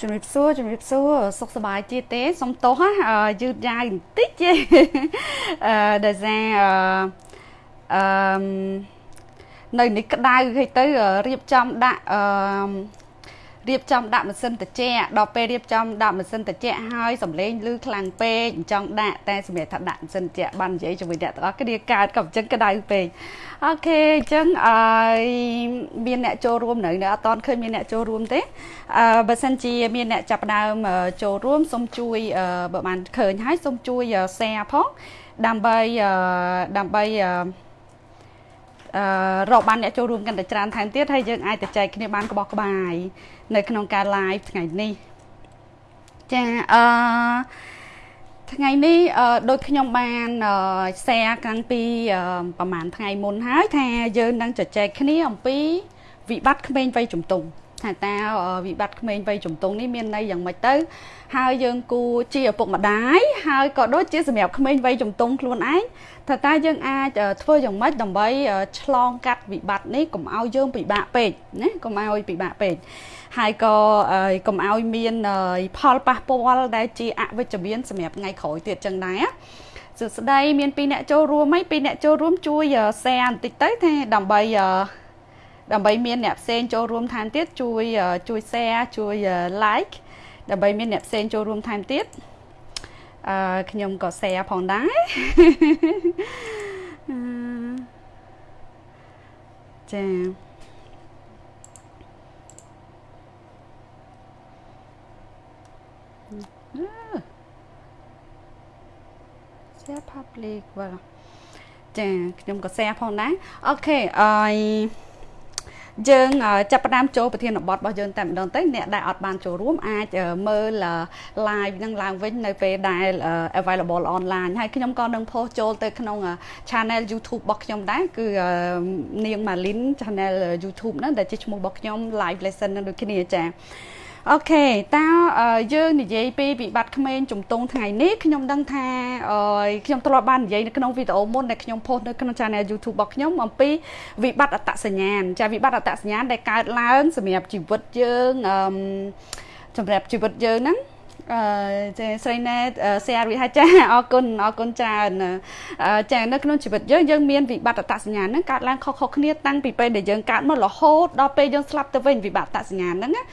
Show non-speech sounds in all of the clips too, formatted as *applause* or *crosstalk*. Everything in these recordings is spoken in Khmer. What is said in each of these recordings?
ជំរាបសួរជំរាបសួរសុខសប្បាយជាទេសុំទោសណាយឺតយ៉ាវបន្តិចទេអឺដោយសារអឺនៅនេះក្តៅហើយទៅរៀបចំដាក់អឺ រៀបចំដាក់ម៉ាស៊ីនត្រជាក់ដល់ពេលរៀបចំដាក់ម៉ាស៊ីនត្រជាក់ហើយសំឡេងឮខ្លាំងពេកអញ្ចឹងដាក់តែសម្រាប់ថាដាក់ម៉ាស៊ីនត្រជាក់បាននិយាយជាមួយអ្នកទាំងអស់គ្នាកើតក៏អញ្ចឹងក្តៅពេកអូខេអញ្ចឹងអឺមានអ្នកចូលរួមនៅនៅអត់តឃើញមានអ្នកចូលរួមទេអឺបើសិនជាមានអ្នកចាប់ដើមចូលរួមសូមជួយបើបានឃើញហើយសូមជួយ share ផងដើម្បីដើម្បីអឺអឺ រកបានអ្នកចូលរួមកាន់តែច្រើនថែមទៀតហើយយើងអាចទៅចែកគ្នាបានក្បោះក្បាយនៅក្នុងការ live ថ្ងៃនេះចាអឺថ្ងៃនេះដូចខ្ញុំបាន share កាំងពីប្រហែលថ្ងៃមុនហើយថាយើងនឹងជជែកគ្នាអំពីវិបត្តិក្មេងវ័យជំទង់ ថាតើវិបត្តិក្មេងវ័យជំទង់នេះមានន័យយ៉ាងម៉េចទៅ ហើយយើងគួរជាឪពុកម្ដាយហើយក៏ដូចជាសម្រាប់ក្មេងវ័យជំទង់ខ្លួនឯងថាតើយើងអាចធ្វើយ៉ាងម៉េចដើម្បីឆ្លងកាត់វិបត្តិនេះកុំឲ្យយើងពិបាកពេកណាកុំឲ្យពិបាកពេកហើយក៏កុំឲ្យមានផលប៉ះពាល់ដែលជាអវិជ្ជមានសម្រាប់ថ្ងៃក្រោយទៀតចឹងដែរសួស្តីមានពីរអ្នកចូលរួមហើយពីរអ្នកចូលរួមជួយ share បន្តិចទៅថាដើម្បី ដើម្បីមានអ្នកផ្សេងចូលរួមថែមទៀតជួយជួយ share ជួយ like ដើម្បីមានអ្នកផ្សេងចូលរួមថែមទៀតអឺខ្ញុំក៏ share ផងដែរចា៎ share public បាទចាខ្ញុំក៏ share ផងដែរអូខេអឺ យើងចាប់ផ្ដើមចូលប្រធានបទរបស់យើងតែម្ដងទៅអ្នកដែលអត់បានចូលរួមអាចមើល live នឹងឡើងវិញនៅពេលដែល available online ហើយខ្ញុំក៏នឹង post ចូលទៅក្នុង channel YouTube របស់ខ្ញុំដែរគឺនាង Malin channel YouTube ហ្នឹងដែលជាឈ្មោះរបស់ខ្ញុំ live lesson នឹងដូចគ្នាចា៎ អូខេតើយើងនិយាយពីវិបត្តិក្មេងជំទង់ថ្ងៃនេះខ្ញុំដឹងថាខ្ញុំធ្លាប់បាននិយាយនៅក្នុងវីដេអូមុនដែលខ្ញុំផុសនៅក្នុង Channel YouTube របស់ខ្ញុំអំពីវិបត្តិអត្តសញ្ញាណចាវិបត្តិអត្តសញ្ញាណដែលកើតឡើងសម្រាប់ជីវិតយើងសម្រាប់ជីវិតយើងហ្នឹងអឺចាស្រីណែសៀរីហាចាអរគុណអរគុណច្រើនចានៅក្នុងជីវិតយើងយើងមានវិបត្តិអត្តសញ្ញាណហ្នឹងកើតឡើងខុសៗគ្នាតាំងពីពេលដែលយើងកើតមករហូតដល់ពេលយើងស្លាប់ទៅវិញវិបត្តិអត្តសញ្ញាណហ្នឹងណា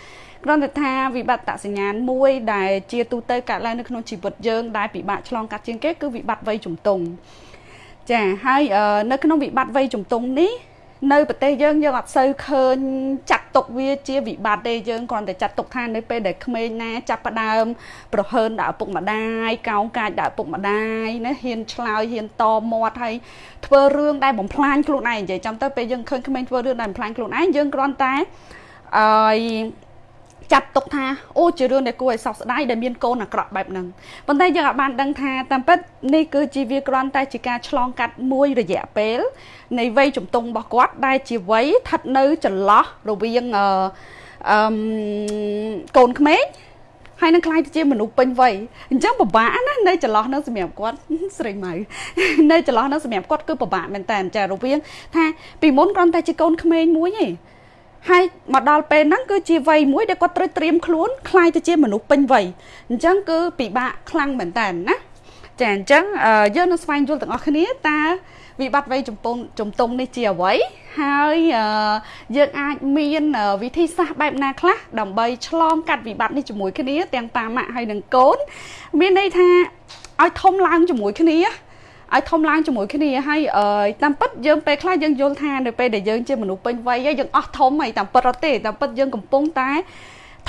គ្រាន់តែថាវិបត្តិសញ្ញាណមួយដែលជាទូទៅកើតឡើងនៅក្នុងជីវិតយើងដែលពិបាកឆ្លងកាត់ជាងគេគឺវិបត្តិវ័យជំទង់ចាហើយនៅក្នុងវិបត្តិវ័យជំទង់នេះនៅប្រទេសយើងយើងអត់សូវឃើញចាត់ទុកវាជាវិបត្តិទេយើងគ្រាន់តែចាត់ទុកថានៅពេលដែលក្មេងណាចាប់ផ្ដើមប្រហើនដាក់ឪពុកម្ដាយកោងកាចដាក់ឪពុកម្ដាយណាហ៊ានឆ្លើយហ៊ានតមាត់ហើយធ្វើរឿងដែលបំផ្លាញខ្លួនឯងនិយាយចាំទៅពេលយើងឃើញក្មេងធ្វើរឿងដែលបំផ្លាញខ្លួនឯងយើងគ្រាន់តែអឺ ចាត់ទុកថាអូជារឿងដែលគួរឲ្យសោកស្ដាយដែលមានកូនអាក្រក់បែបហ្នឹងប៉ុន្តែយើងអាចបានដឹងថាតាមពិតនេះគឺជាវាគ្រាន់តែជាការឆ្លងកាត់មួយរយៈពេលនៃវ័យជំទង់របស់គាត់ដែលជាវ័យស្ថិតនៅចន្លោះរវាងអឺអឺកូនក្មេងហើយនឹងខ្លាយទៅជាមនុស្សពេញវ័យអញ្ចឹងពិបាកណានៅចន្លោះនឹងសម្រាប់គាត់ស្រីម៉ៅនៅចន្លោះនឹងសម្រាប់គាត់គឺពិបាកមែនតើចារវាងថាពីមុនគ្រាន់តែជាកូនក្មេងមួយឯង ហើយមកដល់ពេលហ្នឹងគឺជាវ័យមួយដែលគាត់ត្រូវត្រៀមខ្លួនคล้ายទៅជាមនុស្សពេញវ័យអញ្ចឹងគឺពិបាកខ្លាំងមែនតើណាចាអញ្ចឹងយើងនឹងស្វែងយល់ទាំងអស់គ្នាតើវិបត្តិវ័យចំពងចំទងនេះជាអ្វីហើយយើងអាចមានវិធីសាស្ត្របែបណាខ្លះដើម្បីឆ្លងកាត់វិបត្តិនេះជាមួយគ្នាទាំងប៉ាម៉ាក់ហើយនិងកូនមានន័យថាឲ្យធំឡើងជាមួយគ្នា ឲ្យធំឡើងជាមួយគ្នាហើយតាមពិតយើងពេលខ្លះយើងយល់ថានៅពេលដែលយើងជាមនុស្សពេញវ័យយើងអស់ធំហើយតាមពិតអត់ទេតាមពិតយើងកំពុងតែ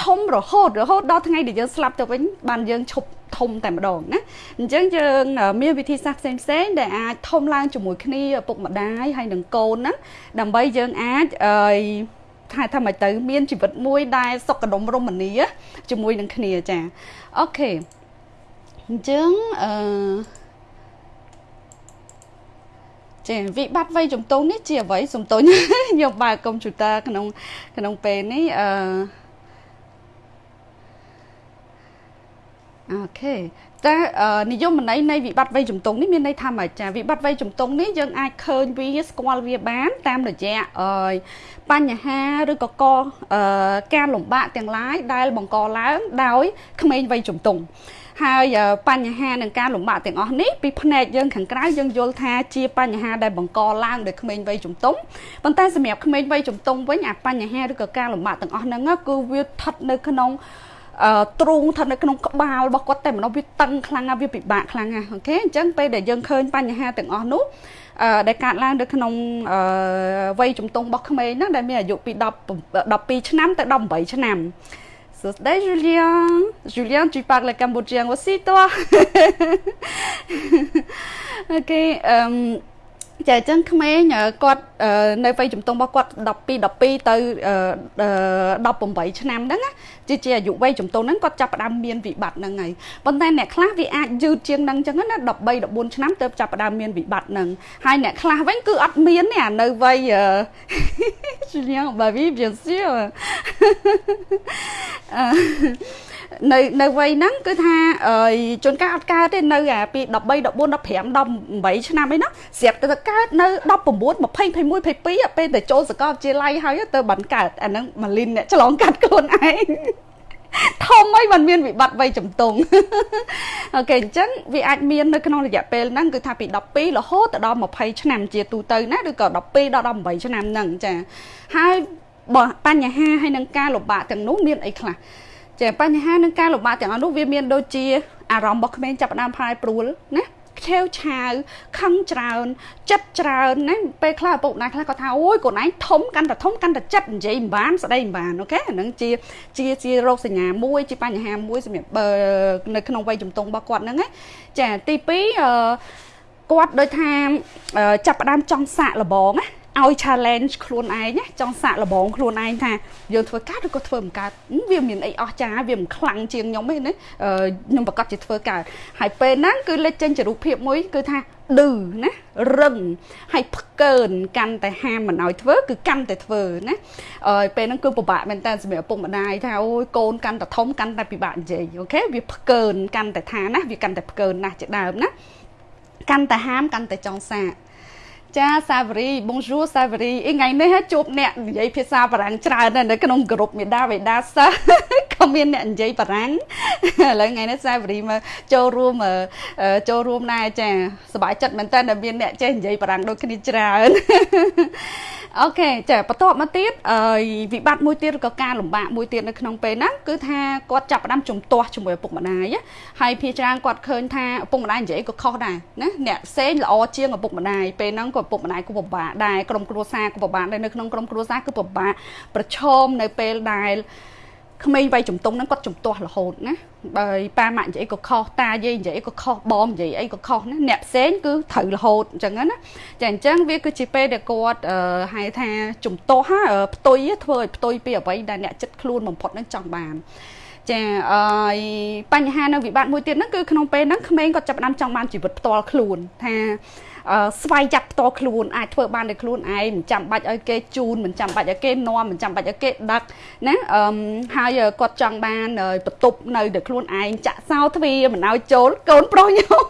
ធំរហូតរហូតដល់ថ្ងៃដែលយើងស្លាប់ទៅវិញបានយើងឈប់ធំតែម្ដងណាអញ្ចឹងយើងមានវិធីសាស្ត្រផ្សេងផ្សេងដែលអាចធំឡើងជាមួយគ្នាឪពុកម្ដាយហើយនឹងកូនណាដើម្បីយើងអាចអឺថាថាមិនទៅមានជីវិតមួយដែលសុខដុមរមនាជាមួយនឹងគ្នាចាអូខេអញ្ចឹងអឺ ចាវិបត្តិវ័យជំទង់នេះជាអ្វីសំទោសខ្ញុំបើកកុំព្យូទ័រក្នុងក្នុងពេលនេះអឺអូខេតែនិយមន័យនៃវិបត្តិវ័យជំទង់នេះមានន័យថាម៉េចចាវិបត្តិវ័យជំទង់នេះយើងអាចឃើញវាស្គាល់វាបានតាមរយៈបញ្ហាឬក៏កការលំបាកទាំងឡាយដែលបង្កឡើងដោយក្មេងវ័យជំទង់ ហើយបញ្ហានឹងការលំបាកទាំងអស់នេះពីផ្នែកយើងខាងក្រៅយើងយល់ថាជាបញ្ហាដែលបង្កឡើងដោយក្មេងវ័យជំទង់ប៉ុន្តែសម្រាប់ក្មេងវ័យជំទង់វិញអាបញ្ហាឬក៏ការលំបាកទាំងអស់ហ្នឹងគឺវាស្ថិតនៅក្នុងអឺទ្រូងស្ថិតនៅក្នុងក្បាលរបស់គាត់តែម្ដងវាតឹងខ្លាំងណាស់វាពិបាកខ្លាំងណាស់អូខេអញ្ចឹងពេលដែលយើងឃើញបញ្ហាទាំងអស់នោះអឺដែលកើតឡើងនៅក្នុងអឺវ័យជំទង់របស់ក្មេងហ្នឹងដែលមានអាយុពី10 12ឆ្នាំទៅ18ឆ្នាំ Salut Julien. Julien, tu parles cambodgien aussi, toi? *laughs* Ok. Euh, ចាអញ្ចឹងក្មេងគាត់នៅវ័យជំទង់របស់គាត់12 12ទៅ18ឆ្នាំហ្នឹងណាជាជាអាយុវ័យជំទង់ហ្នឹងគាត់ចាប់ផ្ដើមមានវិបត្តិហ្នឹងហើយប៉ុន្តែអ្នកខ្លះវាអាចយឺតជាងហ្នឹងអញ្ចឹងណា13 14ឆ្នាំទៅចាប់ផ្ដើមមានវិបត្តិហ្នឹងហើយអ្នកខ្លះវិញគឺអត់មានទេអានៅវ័យ Julien bah oui bien sûr នៅនៅវ័យហ្នឹងគឺថាជួនកាលអត់កើតទេនៅអាពី13 14 15 18ឆ្នាំអីហ្នឹងស្រាប់តែកើតនៅ19 20 21 22ពេលទៅចូលសាកលវិទ្យាល័យហើយទៅបានកើតអាហ្នឹងម៉ាលីនអ្នកឆ្លងកាត់ខ្លួនឯងធំអីมันមានវិបត្តិវ័យជំទង់អូខេអញ្ចឹងវាអាចមាននៅក្នុងរយៈពេលហ្នឹងគឺថាពី12រហូតដល់20ឆ្នាំជាទូទៅណាឬក៏12ដល់18ឆ្នាំហ្នឹងចាហើយបើបញ្ហាហើយនឹងការលំបាកទាំងនោះមានអីខ្លះ ចាបញ្ហានឹងការលំបាកទាំងអស់នោះវាមានដូចជាអារម្មណ៍របស់ក្មេងចាប់ផ្ដើមផាយព្រួលណាខេវឆាវខឹងច្រើន ចិត្តច្រើនណាពេលខ្លះឪពុកម្ដាយខ្លះគាត់ថាអូយកូនឯងធំកាន់តែធំកាន់តែចិត្តនិយាយមិនបានស្ដីមិនបានអូខេអានឹងជាជាជារោគសញ្ញាមួយជាបញ្ហាមួយសម្រាប់នៅក្នុងវ័យជំទង់របស់គាត់ហ្នឹងណាចាទី2អឺគាត់ដូចថាចាប់ផ្ដើមចង់សាកល្បងណា ឲ្យ challenge ខ្លួនឯងណាចង់សាកល្បងខ្លួនឯងថាយើងធ្វើកើតឬក៏ធ្វើមិនកើតវាមានអីអស្ចារ្យវាមិនខ្លាំងជាងខ្ញុំទេណាខ្ញុំប្រកាសជាធ្វើកើតហើយពេលហ្នឹងគឺលេចចេញជារូបភាពមួយគឺថាឌឺណារឹងហើយផ្កើនកាន់តែហាមមិនឲ្យធ្វើគឺកាន់តែធ្វើណាអឺពេលហ្នឹងគឺពិបាកមែនតើសម្រាប់ឪពុកម្ដាយថាអូយកូនកាន់តែធំកាន់តែពិបាកនិយាយអូខេវាផ្កើនកាន់តែថាណាវាកាន់តែផ្កើនណាស់ជាដើមណាកាន់តែហាមកាន់តែចង់សាក ចាសាវរី Bonjour សាវរីអីថ្ងៃនេះជួបអ្នកនិយាយភាសាបារាំងច្រើននៅក្នុងក្រុមមេដាវេដាសិស្សក៏មានអ្នកនិយាយបារាំងឥឡូវថ្ងៃនេះសាវរីមកចូលរួមចូលរួមដែរចាសប្បាយចិត្តមែនតើមានអ្នកចេះនិយាយបារាំងដូចគ្នាច្រើន អូខេចាបន្ទាប់មកទៀតអឺវិបត្តិមួយទៀតឬក៏ការលំបាកមួយទៀតនៅក្នុងពេលហ្នឹងគឺថាគាត់ចាប់ផ្ដើមជំទាស់ជាមួយឪពុកម្ដាយហើយភាច្រើនគាត់ឃើញថាឪពុកម្ដាយនិយាយក៏ខុសដែរណាអ្នកផ្សេងល្អជាងឪពុកម្ដាយពេលហ្នឹងក៏ឪពុកម្ដាយក៏ពិបាកដែរក្រុមគ្រួសារក៏ពិបាកដែរនៅក្នុងក្រុមគ្រួសារគឺពិបាកប្រឈមនៅពេលដែល ក្មេងវ័យជំទង់ហ្នឹងគាត់ជំទាស់រហូតណាបើប៉ាម៉ាក់និយាយក៏ខុសតាយាយនិយាយក៏ខុសបងនិយាយអីក៏ខុសណាអ្នកផ្សេងគឺត្រូវរហូតអញ្ចឹងណាចាអញ្ចឹងវាគឺជាពេលដែលគាត់ហៅថាជំទាស់ផ្ទុយធ្វើឲ្យផ្ទុយពីអ្វីដែលអ្នកចិត្តខ្លួនបំផុតនឹងចង់បានចាអឺបញ្ហានៅវិបត្តិមួយទៀតហ្នឹងគឺក្នុងពេលហ្នឹងក្មេងគាត់ចាប់ផ្ដើមចង់បានជីវិតផ្ទាល់ខ្លួនថា ស្វ័យចាត់ផ្ទាល់ខ្លួនអាចធ្វើបានដោយខ្លួនឯងមិនចាំបាច់ឲ្យគេជូនមិនចាំបាច់ឲ្យគេនាំមិនចាំបាច់ឲ្យគេដឹកណាអឺហើយគាត់ចង់បានបន្ទប់នៅដោយខ្លួនឯងចាក់សោទ្វារមិនឲ្យចូលកូនប្រុសខ្ញុំ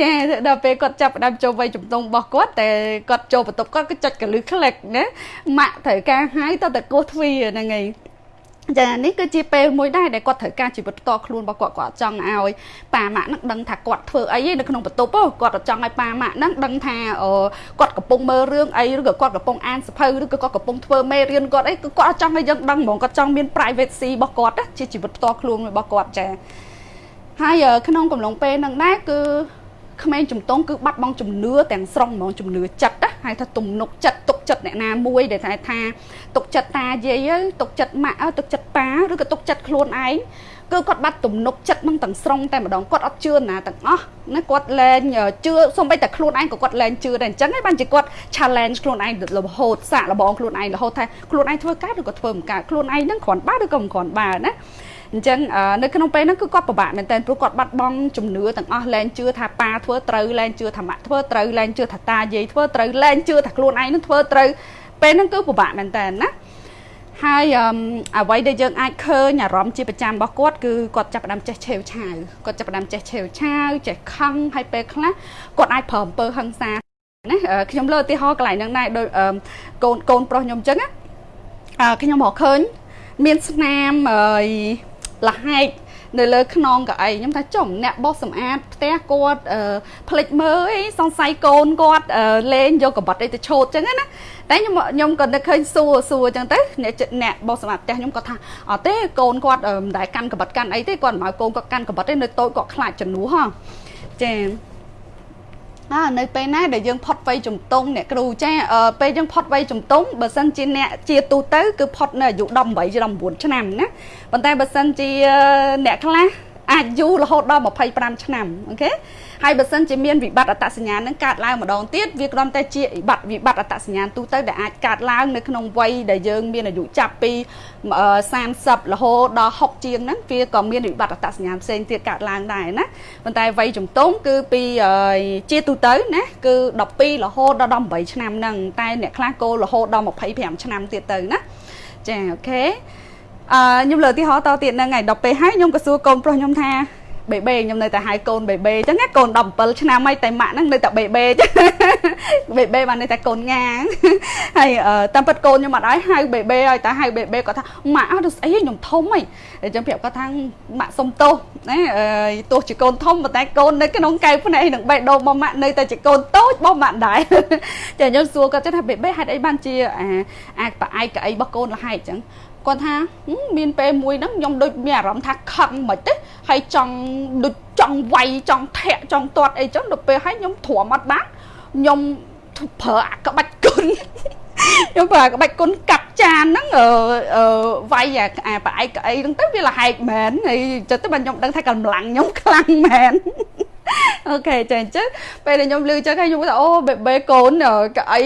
ចាដល់ពេលគាត់ចាប់ផ្ដើមចូលវ័យជំទង់របស់គាត់តែគាត់ចូលបន្ទប់គាត់ក៏ចុចកលឹះក្លិកណាម៉ាក់ត្រូវការហៅតតែគោះទ្វារហ្នឹងឯង ចានេះគឺជាពេលមួយដែរដែលគាត់ត្រូវការជីវិតផ្ទាល់ខ្លួនរបស់គាត់គាត់ចង់ឲ្យប៉ាម៉ាក់នឹងដឹងថាគាត់ធ្វើអីនៅក្នុងបន្ទប់គាត់ចង់ឲ្យប៉ាម៉ាក់នឹងដឹងថាគាត់កំពុងមើលរឿងអីឬក៏គាត់កំពុងអានសភៅឬក៏គាត់កំពុងធ្វើមេរៀនគាត់អីគឺគាត់ចង់ឲ្យយើងដឹងហ្មងគាត់ចង់មាន privacy របស់គាត់ជាជីវិតផ្ទាល់ខ្លួនរបស់គាត់ចាហើយក្នុងកំឡុងពេលហ្នឹងដែរគឺ ក្មេងជំទង់គឺបាត់បង់ជំនឿទាំងស្រុងហ្មងជំនឿចិត្តណាហើយថាទំនុកចិត្តទុកចិត្តអ្នកណាមួយដែលថាថាទុកចិត្តតាយាយទុកចិត្តម៉ាក់ទុកចិត្តប៉ាឬក៏ទុកចិត្តខ្លួនឯងគឺគាត់បាត់ទំនុកចិត្តនឹងទាំងស្រុងតែម្ដងគាត់អត់ជឿណាទាំងអស់ណាគាត់លែងជឿសូម្បីតែខ្លួនឯងក៏គាត់លែងជឿដែរអញ្ចឹងហើយបានជាគាត់ challenge ខ្លួនឯងរហូតសាកល្បងខ្លួនឯងរហូតថាខ្លួនឯងធ្វើកើតឬក៏ធ្វើមិនកើតខ្លួនឯងនឹងគ្រាន់បើឬក៏មិនគ្រាន់បើណា អញ្ចឹងនៅក្នុងពេលហ្នឹងគឺគាត់ពិបាកមែនតើព្រោះគាត់បាត់បង់ជំនឿទាំងអស់លែងជឿថាប៉ាធ្វើត្រូវលែងជឿថាម៉ាក់ធ្វើត្រូវលែងជឿថាតាយាយធ្វើត្រូវលែងជឿថាខ្លួនឯងនឹងធ្វើត្រូវពេលហ្នឹងគឺពិបាកមែនតើណាហហើយអ្វីដែលយើងអាចឃើញអារម្មណ៍ជាប្រចាំរបស់គាត់គឺគាត់ចាប់ផ្ដើមចេះឆេវឆាវគាត់ចាប់ផ្ដើមចេះឆេវឆាវចេះខឹងហើយពេលខ្លះគាត់អាចប្រើអំពើហិង្សាណាខ្ញុំលើឧទាហរណ៍កន្លែងហ្នឹងដែរដូចកូនកូនប្រុសខ្ញុំអញ្ចឹងណាខ្ញុំមកឃើញមានស្នាម លហែកនៅលើខ្នងកៅអីខ្ញុំថាចំអ្នកបោសសម្អាតផ្ទះគាត់ផ្លិចមើលអីសង្ស័យកូនគាត់លេងយកកបិតអីទៅឆូតចឹងណាតែខ្ញុំខ្ញុំក៏នឹកឃើញសួរសួរចឹងទៅអ្នកអ្នកបោសសម្អាតផ្ទះខ្ញុំគាត់ថាអត់ទេកូនគាត់មិនដែលកាន់កបិតកាន់អីទេគាត់មិនឲ្យកូនគាត់កាន់កបិតទេនៅតូចគាត់ខ្លាចជំនួសហ៎ចា អើនៅពេលណាដែលយើងផុតវ័យជំទង់អ្នកគ្រូចាពេលយើងផុតវ័យជំទង់បើសិនជាអ្នកជាទូទៅគឺផុតនៅអាយុ18 19ឆ្នាំណាប៉ុន្តែបើសិនជាអ្នកខ្លះអាចយូររហូតដល់25ឆ្នាំអូខេ ហើយបើសិនជាមានវិបត្តិអត្តសញ្ញាណនឹងកើតឡើងម្ដងទៀតវាគ្រាន់តែជាវិបត្តិវិបត្តិអត្តសញ្ញាណទូទៅដែលអាចកើតឡើងនៅក្នុងវ័យដែលយើងមានអាយុចាប់ពី30រហូតដល់60ជាងហ្នឹងវាក៏មានវិបត្តិអត្តសញ្ញាណផ្សេងទៀតកើតឡើងដែរណាប៉ុន្តែវ័យជំទង់គឺពីជាទូទៅណាគឺ12រហូតដល់18ឆ្នាំហ្នឹងតែអ្នកខ្លះគោលរហូតដល់25ឆ្នាំទៀតទៅណាចាអូខេអឺខ្ញុំលើកឧទាហរណ៍តទៀតហ្នឹងហើយដល់ពេលហើយខ្ញុំក៏សួរកូនប្រុសខ្ញុំថា បេបេខ្ញុំនៅតែហៅកូនបេបេអញ្ចឹងណាកូន17ឆ្នាំហើយតែម៉ាក់ហ្នឹងនៅតែបេបេបេបេបាននៅតែកូនងាហើយតាមពិតកូនខ្ញុំអត់ឲ្យហៅបេបេឲ្យតែហៅបេបេគាត់ថាម៉ាក់អត់ស្អីខ្ញុំធំហីអញ្ចឹងប្រាប់គាត់ថាម៉ាក់សុំទោសណាទោះជាកូនធំប៉ុន្តែកូននៅក្នុងកែវភ្នែកនឹងបេះដូងរបស់ម៉ាក់នៅតែជាកូនតូចរបស់ម៉ាក់ដែរចាខ្ញុំសួរគាត់ថាបេបេហេតុអីបានជាអាអាចប្រអែកកៅអីរបស់កូនលហែកអញ្ចឹង គាត់ថាមានពេលមួយហ្នឹងខ្ញុំដូចមានអារម្មណ៍ថាខឹងមិនទេហើយចង់ដូចចង់វាយចង់ធាក់ចង់ទាត់អីចឹងដល់ពេលហើយខ្ញុំទ្រាំអត់បានខ្ញុំប្រើអាក្បាច់គុណខ្ញុំប្រើក្បាច់គុណកាប់ចានហ្នឹងអឺវាយអាប្រអែកអីហ្នឹងទៅវាលហែកមែនហើយចិត្តទៅបានខ្ញុំដឹងថាកម្លាំងខ្ញុំខ្លាំងមែន អូខេចាអញ្ចឹងពេលដែលខ្ញុំលឺចឹងហើយខ្ញុំថាអូបេបេកូនកៅអី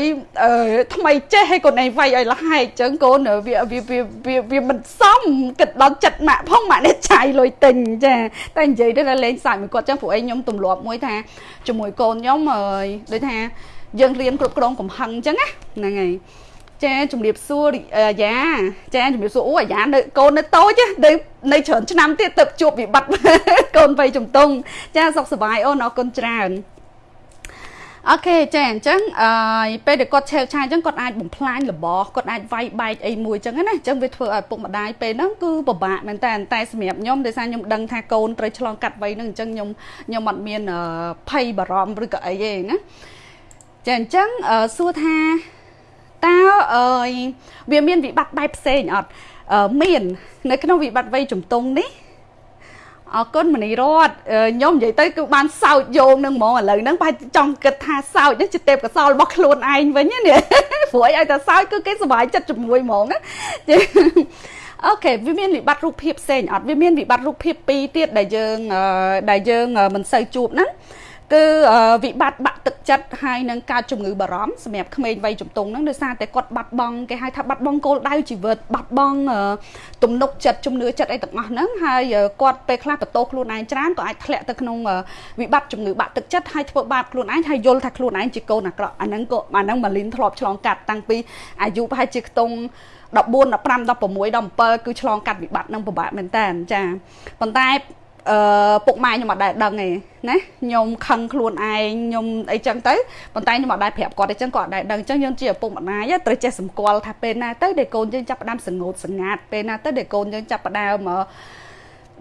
ថ្មីចេះឲ្យកូនឯងវាយឲ្យលហែកអញ្ចឹងកូនវាវាវាវាមិនសមគិតដល់ចិត្តម៉ាក់ផងម៉ាក់នេះចាយលុយទិញចាតែនិយាយទៅលេងសាច់មួយគាត់ចឹងព្រោះឯងខ្ញុំទម្លាប់មួយថាជាមួយកូនខ្ញុំដូចថាយើងរៀនគ្រប់គ្រងកំហឹងអញ្ចឹងណាហ្នឹងហើយ ចាជំរាបសួរអាយ៉ាចាជំរាបសួរអូអាយ៉ានៅកូននៅតូចនៅនៅច្រើនឆ្នាំទៀតទៅជួបវិបត្តិកូនវ័យជំទង់ចាសុខសប្បាយអូនអរគុណច្រើនអូខេចាអញ្ចឹងអឺពេលដែលគាត់ឆេវឆាយអញ្ចឹងគាត់អាចបំផ្លាញរបស់គាត់អាចវាយបែកអីមួយអញ្ចឹងណាអញ្ចឹងវាធ្វើឲ្យពុកម្ដាយពេលហ្នឹងគឺពិបាកមែនតើតែសម្រាប់ខ្ញុំដោយសារខ្ញុំដឹងថាកូនត្រូវឆ្លងកាត់វ័យហ្នឹងអញ្ចឹងខ្ញុំខ្ញុំអត់មានភ័យបារម្ភឬក៏អីទេណាចាអញ្ចឹងសួរថា តើអើយវាមានវិបត្តិបែបផ្សេងអត់មាន នៅក្នុងវិបត្តិវ័យជំទង់នេះអរគុណមនីរតខ្ញុំនិយាយទៅគឺបានសោចយោងនឹងហ្មងឥឡូវហ្នឹងប្រហែលចង់គិតថាសោចនេះជាទេពកសលរបស់ខ្លួនឯងវិញណាព្រោះឲ្យតែសោចគឺគេសុបាយចិត្តជាមួយហ្មងណាអូខេវាមានវិបត្តិរូបភាពផ្សេងអត់វាមានវិបត្តិរូបភាពពីរទៀតដែលយើងដែលយើងមិនសូវជួបហ្នឹង គឺវិបត្តិបាក់ទឹកចិត្តហើយនឹងកើតជំងឺបារម្ភសម្រាប់ក្មេងវ័យជំទង់ហ្នឹងដោយសារតែគាត់បាត់បង់គេហៅថាបាត់បង់គោលដៅជីវិតបាត់បង់ទំនុកចិត្តជំនឿចិត្តអីទាំងអស់ហ្នឹងហើយគាត់ពេលខ្លះបន្ទោខ្លួនឯងច្រើនក៏អាចធ្លាក់ទៅក្នុងវិបត្តិជំងឺបាក់ទឹកចិត្តហើយធ្វើបាបខ្លួនឯងហើយយល់ថាខ្លួនឯងជាកូនអាក្រក់អាហ្នឹងក៏អាហ្នឹងម៉ាលីនធ្លាប់ឆ្លងកាត់តាំងពីអាយុប្រហែលជាខ្ទង់14 15 16 17គឺឆ្លងកាត់វិបត្តិនឹងពិបាកមែនតើចាប៉ុន្តែ អឺពុកម៉ែខ្ញុំអត់ដែលដឹងទេណាខ្ញុំខឹងខ្លួនឯងខ្ញុំអីចឹងទៅប៉ុន្តែខ្ញុំអត់ដែលប្រាប់គាត់អីចឹងគាត់អត់ដែលដឹងចឹងយើងជាឪពុកម្ដាយត្រូវចេះសម្គាល់ថាពេលណាទៅដែលកូនយើងចាប់ផ្ដើមសងោតសងាត់ពេលណាទៅដែលកូនយើងចាប់ផ្ដើម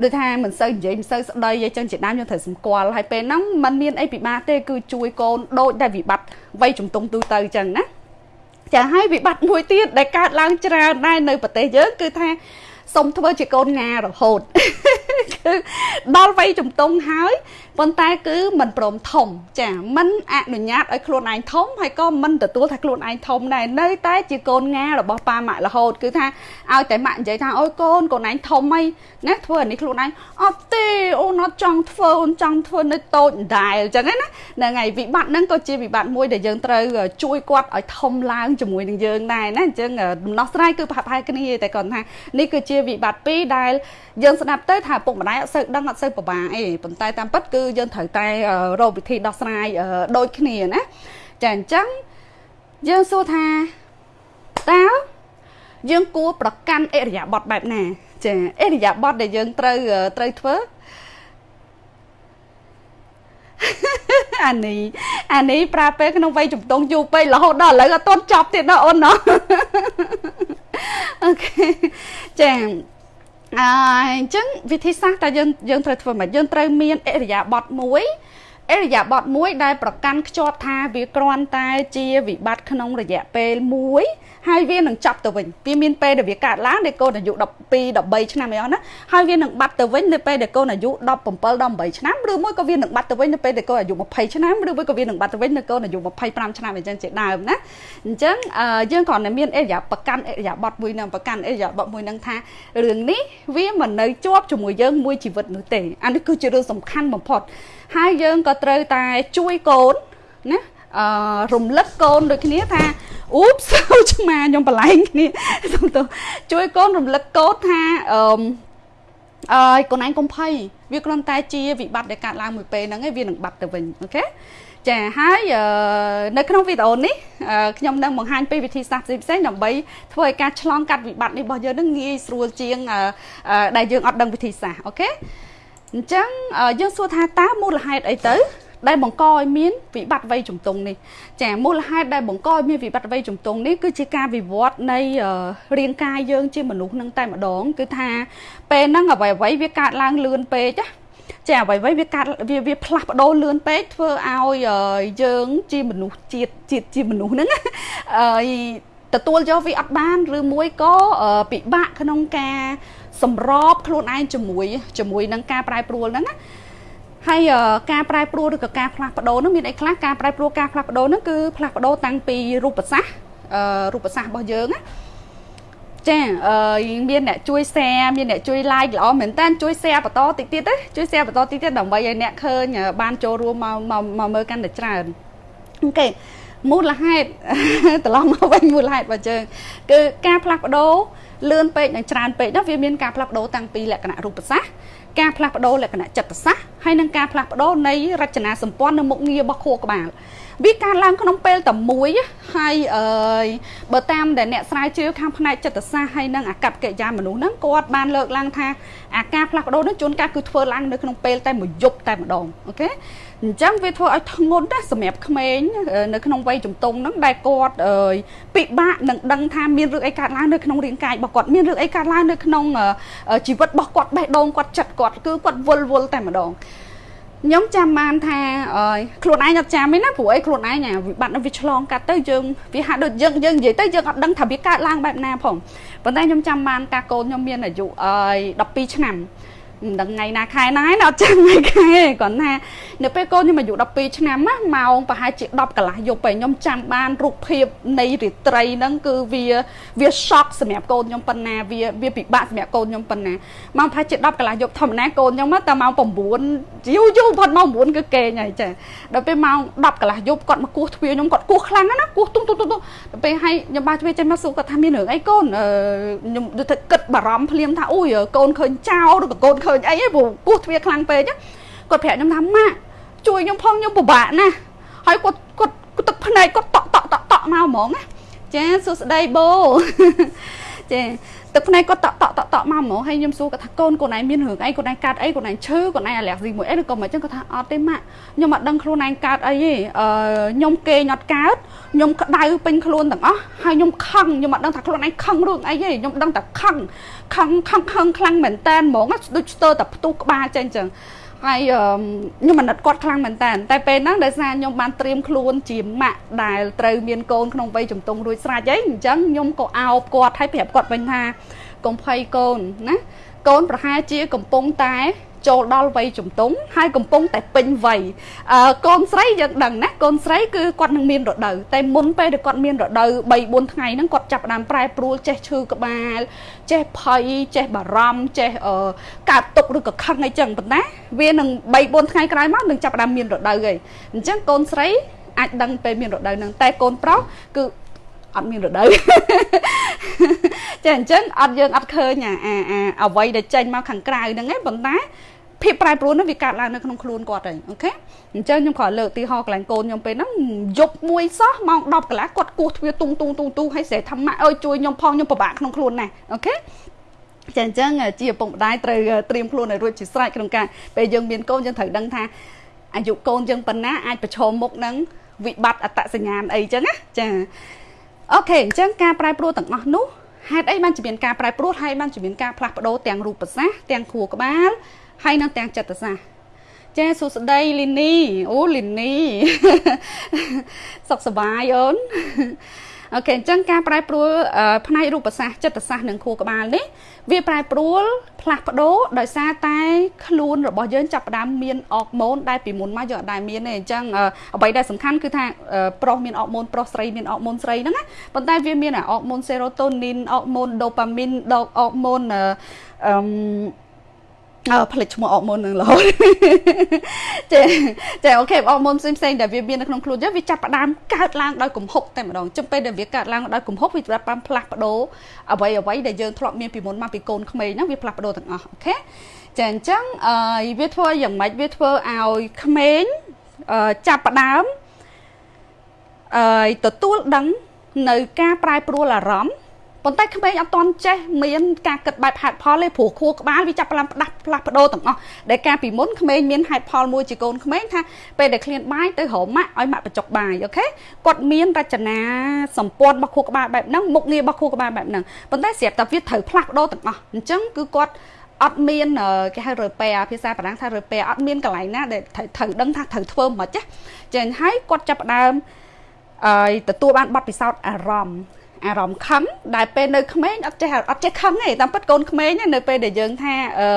ដូចថាមិនសូវនិយាយមិនសូវស្ដីអីចឹងជាដើមយើងត្រូវសម្គាល់ហើយពេលហ្នឹងมันមានអីពិបាកទេគឺជួយកូនដូចដែលវិបត្តិវ័យជំទង់ទូទៅចឹងណាចាហើយវិបត្តិមួយទៀតដែលកើតឡើងច្រើនដែរនៅប្រទេសយើងគឺថា សុំធ្វើជាកូនងារហូតគឺដល់វ័យជំទង់ហើយ ប៉ុន្តែគឺមិនព្រមធំ ចាមិនអនុញ្ញាតឲ្យខ្លួនឯងធំហើយក៏មិនទទួលថាខ្លួនឯងធំដែរនៅតែជាកូនងារបស់ប៉ាម៉ាក់រហូតគឺថាឲ្យតែម៉ាក់និយាយថាអូយកូនកូនឯងធំអីណាធ្វើអានេះខ្លួនឯងអត់ទេអូនអត់ចង់ធ្វើអូនចង់ធ្វើនៅតូចដែរអញ្ចឹងណាហ្នឹងហើយវិបត្តិហ្នឹងក៏ជាវិបត្តិមួយដែលយើងត្រូវជួយគាត់ឲ្យធំឡើងជាមួយនឹងយើងដែរណាអញ្ចឹងដំណោះស្រាយគឺប្រហែលគ្នាតែគាត់ថានេះគឺជាវិបត្តិពីរដែលយើងស្ដាប់ទៅថាពុកម្ដាយអត់សូវដឹងអត់សូវពិបាកអីប៉ុន្តែតាមពិតគឺយើងត្រូវតែរកវិធីដោះស្រាយដូចគ្នាណាចាអញ្ចឹងយើងសួរថាតើយើងគួរប្រកាន់អរិយាប័ត្របែបណា ចាអរិយាប័ត្រដែលយើងត្រូវត្រូវធ្វើអានេះអានេះប្រើពេលក្នុងវ័យជំទង់យូរពេករហូតដល់ឥឡូវអត់ទាន់ចប់ទៀតណាអូនណាអូខេចា អញ្ចឹងវិធីសាស្ត្រតើយើងយើងត្រូវធ្វើម៉េចយើងត្រូវមានអរិយាប័ត្រមួយ អរិយាប័ត្រមួយដែលប្រកាន់ខ្ជាប់ថាវាគ្រាន់តែជាវិបត្តិក្នុងរយៈពេលមួយហើយវានឹងចាប់ទៅវិញវាមានពេលដែលវាកើតឡើងដែលកូនអាយុ12 13ឆ្នាំអីអស់ណាហើយវានឹងបាត់ទៅវិញនៅពេលដែលកូនអាយុ17 18ឆ្នាំឬមួយក៏វានឹងបាត់ទៅវិញនៅពេលដែលកូនអាយុ20ឆ្នាំឬមួយក៏វានឹងបាត់ទៅវិញនៅកូនអាយុ25ឆ្នាំអញ្ចឹងជាដើមណាអញ្ចឹងយើងគ្រាន់តែមានអរិយាប្រកាន់អរិយាប័ត្រមួយនឹងប្រកាន់អរិយាប័ត្រមួយនឹងថារឿងនេះវាមិននៅជាប់ជាមួយយើងមួយជីវិតនោះទេអានេះគឺជារឿងសំខាន់បំផុត ហើយយើងក៏ត្រូវតែជួយកូនណាអឺរំលឹកកូនដូចគ្នាថាអ៊ូបសៅឆ្មាខ្ញុំបលែងគ្នាសុំទោសជួយកូនរំលឹកកូនថាអឺអើយកូនឯងកុំភ័យវាគ្រាន់តែជាវិបត្តិដែលកើតឡើងមួយពេលហ្នឹងឯងវានឹងបាត់ទៅវិញអូខេចាហើយនៅក្នុងវីដេអូនេះខ្ញុំនឹងបង្ហាញពីវិធីសាស្ត្រផ្សេងៗដើម្បីធ្វើឲ្យការឆ្លងកាត់វិបត្តិនេះរបស់យើងនឹងងាយស្រួលជាងដែលយើងអត់ដឹងវិធីសាស្ត្រអូខេ អញ្ចឹងយើងសួរថាតើមូលហេតុអីទៅ ដែលបង្កឲ្យមានវិបត្តិវ័យជំទង់នេះចាមូលហេតុដែលបង្កឲ្យមានវិបត្តិវ័យជំទង់នេះគឺជាការវិវត្តនៃរាងកាយយើងជាមនុស្សនឹងតែម្ដង គឺថាពេលហ្នឹងអ្វីអ្វីវាកើតឡើងលឿនពេកណាចាអ្វីអ្វីវាកាត់វាវាផ្លាស់ប្ដូរលឿនពេកធ្វើឲ្យយើងជាមនុស្សជាតិជាតិជាមនុស្សហ្នឹងអឺទទួលយកវាអត់បានឬមួយក៏ពិបាកក្នុងការ សម្របខ្លួនឯងជាមួយជាមួយនឹងការប្រែប្រួលហ្នឹងណាហើយការប្រែប្រួលឬក៏ការផ្លាស់ប្ដូរនោះមានអីខ្លះការប្រែប្រួលការផ្លាស់ប្ដូរនោះគឺផ្លាស់ប្ដូរតាំងពីរូបសាស្ត្ររូបសាស្ត្ររបស់យើងណាចាអឺមានអ្នកជួយ share មានអ្នកជួយ like ល្អមែនតើជួយ share បន្តតិចទៀតទេជួយ share បន្តតិចទៀតដើម្បីឲ្យអ្នកឃើញបានចូលរួមមកមកមើលកាន់តែច្រើនអូខេមូលហេតុត្រឡប់មកវិញមូលហេតុរបស់យើងគឺការផ្លាស់ប្ដូរ លឿនពេកនិងច្រើនពេកនោះវាមានការផ្លាស់ប្ដូរតាំងពីលក្ខណៈរូបសាស្ត្រការផ្លាស់ប្ដូរលក្ខណៈចិត្តសាស្ត្រហើយនិងការផ្លាស់ប្ដូរនៃរចនាសម្ព័ន្ធនៅមុខងាររបស់ខួរក្បាលវាកើតឡើងក្នុងពេលតែមួយហើយអើយបើតាមដែលអ្នកស្រាវជ្រាវខាងផ្នែកចិត្តសាស្ត្រហើយនិងអាកប្បកិរិយាមនុស្សហ្នឹងគាត់បានលើកឡើងថាអាការផ្លាស់ប្ដូរនេះជួនកាលគឺធ្វើឡើងនៅក្នុងពេលតែមួយយប់តែម្ដងអូខេ អញ្ចឹងវាធ្វើឲ្យធ្ងន់ណាស់សម្រាប់ក្មេងនៅក្នុងវ័យជំទង់ហ្នឹងដែលគាត់ពិបាកនឹងដឹងថាមានរឿងអីកើតឡើងនៅក្នុងរាងកាយរបស់គាត់មានរឿងអីកើតឡើងនៅក្នុងជីវិតរបស់គាត់បេះដូងគាត់ចិត្តគាត់គឺគាត់វល់វល់តែម្ដងខ្ញុំចាំបានថាខ្លួនឯងអត់ចាំទេណាព្រោះអីខ្លួនឯងវិបត្តិនឹងវាឆ្លងកាត់ទៅយើងវាហាក់ដូចយើងយើងនិយាយទៅយើងអត់ដឹងថាវាកើតឡើងបែបណាផងប៉ុន្តែខ្ញុំចាំបានតាកូនខ្ញុំមានអាយុ12ឆ្នាំ មិនដឹងថ្ងៃណាខែណាឯងអត់ចាំថ្ងៃខែគាត់ថានៅពេលកូនខ្ញុំអាយុ12ឆ្នាំណាម៉ោងប្រហែលជា10កន្លះយប់ពេលខ្ញុំចាំបានរូបភាពនៃរាត្រីហ្នឹងគឺវាវាសក់សម្រាប់កូនខ្ញុំប៉ុណ្ណាវាវាពិបាកសម្រាប់កូនខ្ញុំប៉ុណ្ណាម៉ោងប្រហែលជា10កន្លះយប់ធម្មតាកូនខ្ញុំតែម៉ោង9យូរយូរផុតម៉ោង9គឺគេងហើយចាដល់ពេលម៉ោង10កន្លះយប់គាត់មកគោះទ្វារខ្ញុំគាត់គោះខ្លាំងណាគោះទុំទុំទុំដល់ពេលឲ្យខ្ញុំបាទ្វារចេញមកសួរគាត់ថាមានរឿងអីកូនខ្ញុំដូចថាគិតបារម្ភភ្លាមថាអូយកូនឃើញចោលឬក៏កូនឃើញអីព្រោះគោះទ្វារខ្លាំងពេកគាត់ប្រាប់ខ្ញុំថាម៉ាក់ជួយខ្ញុំផងខ្ញុំពិបាកណាស់ហើយគាត់គាត់ទឹកភ្នែកគាត់តក់តក់តក់តក់មកហ្មងណាចាសួស្ដីបូចា ទឹកភ្នែកគាត់តក់តក់តក់តក់មកហ្មងហើយខ្ញុំសួរគាត់ថាកូនកូនឯងមានរឿងអីកូនឯងកើតអីកូនឯងឈឺកូនឯងអាឡែស៊ីមួយអីឬក៏មិនចឹងគាត់ថាអត់ទេម៉ាក់ខ្ញុំអត់ដឹងខ្លួនឯងកើតអីទេអឺខ្ញុំគេងអត់កើតខ្ញុំក្តៅពេញខ្លួនទាំងអស់ហើយខ្ញុំខឹងខ្ញុំអត់ដឹងថាខ្លួនឯងខឹងរឿងអីទេខ្ញុំដឹងតែខឹងខឹងខឹងខឹងខ្លាំងមែនតើហ្មងដូចស្ទើរតែផ្ទុះក្បាលចេញចឹង ហើយខ្ញុំអាណិតគាត់ខ្លាំងមែនតើតែពេលហ្នឹងដោយសារខ្ញុំបានត្រៀមខ្លួនជាម៉ាក់ដែលត្រូវមានកូនក្នុងវ័យជំទង់រួចស្រេចអីអញ្ចឹងខ្ញុំក៏អោបគាត់ហើយប្រាប់គាត់វិញថាកុំភ័យកូនណាកូនប្រហែលជាកំពុងតែ ចូលដល់វ័យជំទង់ហើយកំពុងតែពេញវ័យអឺកូនស្រីយើងដឹងណាកូនស្រីគឺគាត់នឹងមានរដូវតែមុនពេលដែលគាត់មានរដូវ3 4ថ្ងៃហ្នឹងគាត់ចាប់ផ្ដើមប្រែប្រួលចេះឈឺក្បាល ចេះភ័យចេះបារម្ភចេះអឺកើតទុកឬក៏ខឹងអីចឹងប៉ុន្តែវានឹង3 4ថ្ងៃក្រោយមកនឹងចាប់ផ្ដើមមានរដូវហើយអញ្ចឹងកូនស្រីអាចដឹងពេលមានរដូវហ្នឹងតែកូនប្រុសគឺអត់មានរដូវចាអញ្ចឹងអត់យើងអត់ឃើញអាអាអ្វីដែលចេញមកខាងក្រៅហ្នឹងឯងប៉ុន្តែ ភាពប្រែប្រួលនោះវាកើតឡើងនៅក្នុងខ្លួនគាត់ហើយ OK អញ្ចឹងខ្ញុំគ្រាន់លើកទីហោកន្លែងកូនខ្ញុំពេលហ្នឹងយប់មួយសោះម៉ោង10កន្លះគាត់គោះទ្វារទុងទុងទុងទុងឲ្យស្រែធម្មៈអើយជួយខ្ញុំផងខ្ញុំពិបាកក្នុងខ្លួនណាស់ OKចឹងអញ្ចឹងជាឪពុកម្ដាយត្រូវត្រៀមខ្លួនឲ្យរួចជាស្រេចក្នុងការពេលយើងមានកូនយើងត្រូវដឹងថាអាយុកូនយើងប៉ុណ្ណាអាចប្រឈមមុខនឹងវិបត្តិអត្តសញ្ញាណអីចឹងណាចាអូខេអញ្ចឹងការប្រែប្រួលទាំងអស់នោះហេតុអីបានជាមានការប្រែប្រួលហើយបានជាមានការផ្លាស់ប្ដូរទាំងរូបសាស្ត្រទាំងខួរក្បាល ហើយនិងទាំងចិត្តសាស្ត្រចាសួស្តីលីនីអូលីនីសុខសប្បាយអូនអូខេអញ្ចឹងការប្រែប្រួលផ្នែករូបសាស្ត្រចិត្តសាស្ត្រនិងខួរក្បាលនេះវាប្រែប្រួលផ្លាស់ប្ដូរដោយសារតែខ្លួនរបស់យើងចាប់ផ្ដើមមានអរម៉ូនដែលពីមុនមកយើងអត់ដែលមានទេអញ្ចឹងអ្វីដែលសំខាន់គឺថាប្រុសមានអរម៉ូនប្រុសស្រីមានអរម៉ូនស្រីហ្នឹងណាប៉ុន្តែវាមានអរម៉ូនសេរ៉ូតូនីនអរម៉ូនដូប៉ាមីនអរម៉ូនអឺ អើផ្លេចឈ្មោះអកមុននឹងរហូតចាចាអូខេអកមុនផ្សេងផ្សេងដែលវាមាននៅក្នុងខ្លួនយើងវាចាប់ផ្ដើមកើតឡើងដោយកំហុកតែម្ដងចំពេលដែលវាកើតឡើងដោយកំហុកវាចាប់ផ្ដើមផ្លាស់ប្ដូរអ្វីអ្វីដែលយើងធ្លាប់មានពីមុនមកពីកូនក្មេងហ្នឹងវាផ្លាស់ប្ដូរទាំងអស់អូខេចាអញ្ចឹងអឺវាធ្វើយ៉ាងម៉េចវាធ្វើឲ្យក្មេងអឺចាប់ផ្ដើមអឺទទួលដឹងនៅការប្រែប្រួលអារម្មណ៍ ប៉ុន្តែក្មេងអត់ទាន់ចេះមានការគិតបែបហេតុផលទេព្រោះខួរក្បាលវាចាប់ផ្ដើមផ្ដាស់ផ្លាស់ប្ដូរទាំងអស់ដែលការពីមុនក្មេងមានហេតុផលមួយជាកូនក្មេងថាពេលដែលឃ្លានបាយទៅរកម៉ាក់ឲ្យម៉ាក់បញ្ចុកបាយអូខេគាត់មានរចនាសម្ព័ន្ធរបស់ខួរក្បាលបែបហ្នឹងមុខងាររបស់ខួរក្បាលបែបហ្នឹងប៉ុន្តែស្រាប់តែវាត្រូវផ្លាស់ប្ដូរទាំងអស់អញ្ចឹងគឺគាត់អត់មានគេហៅរើប៉ែភាសាបារាំងថារើប៉ែអត់មានកន្លែងណាដែលត្រូវដឹងថាត្រូវធ្វើមិនចាចឹងហើយគាត់ចាប់ផ្ដើមអឺទទួលបានបទពិសោធន៍អារម្មណ៍ អារម្មណ៍ខឹងដែលពេលនៅក្មេងអត់ចេះអត់ចេះខឹងទេតាមពិតកូនក្មេងនៅពេលដែលយើងថាអឺ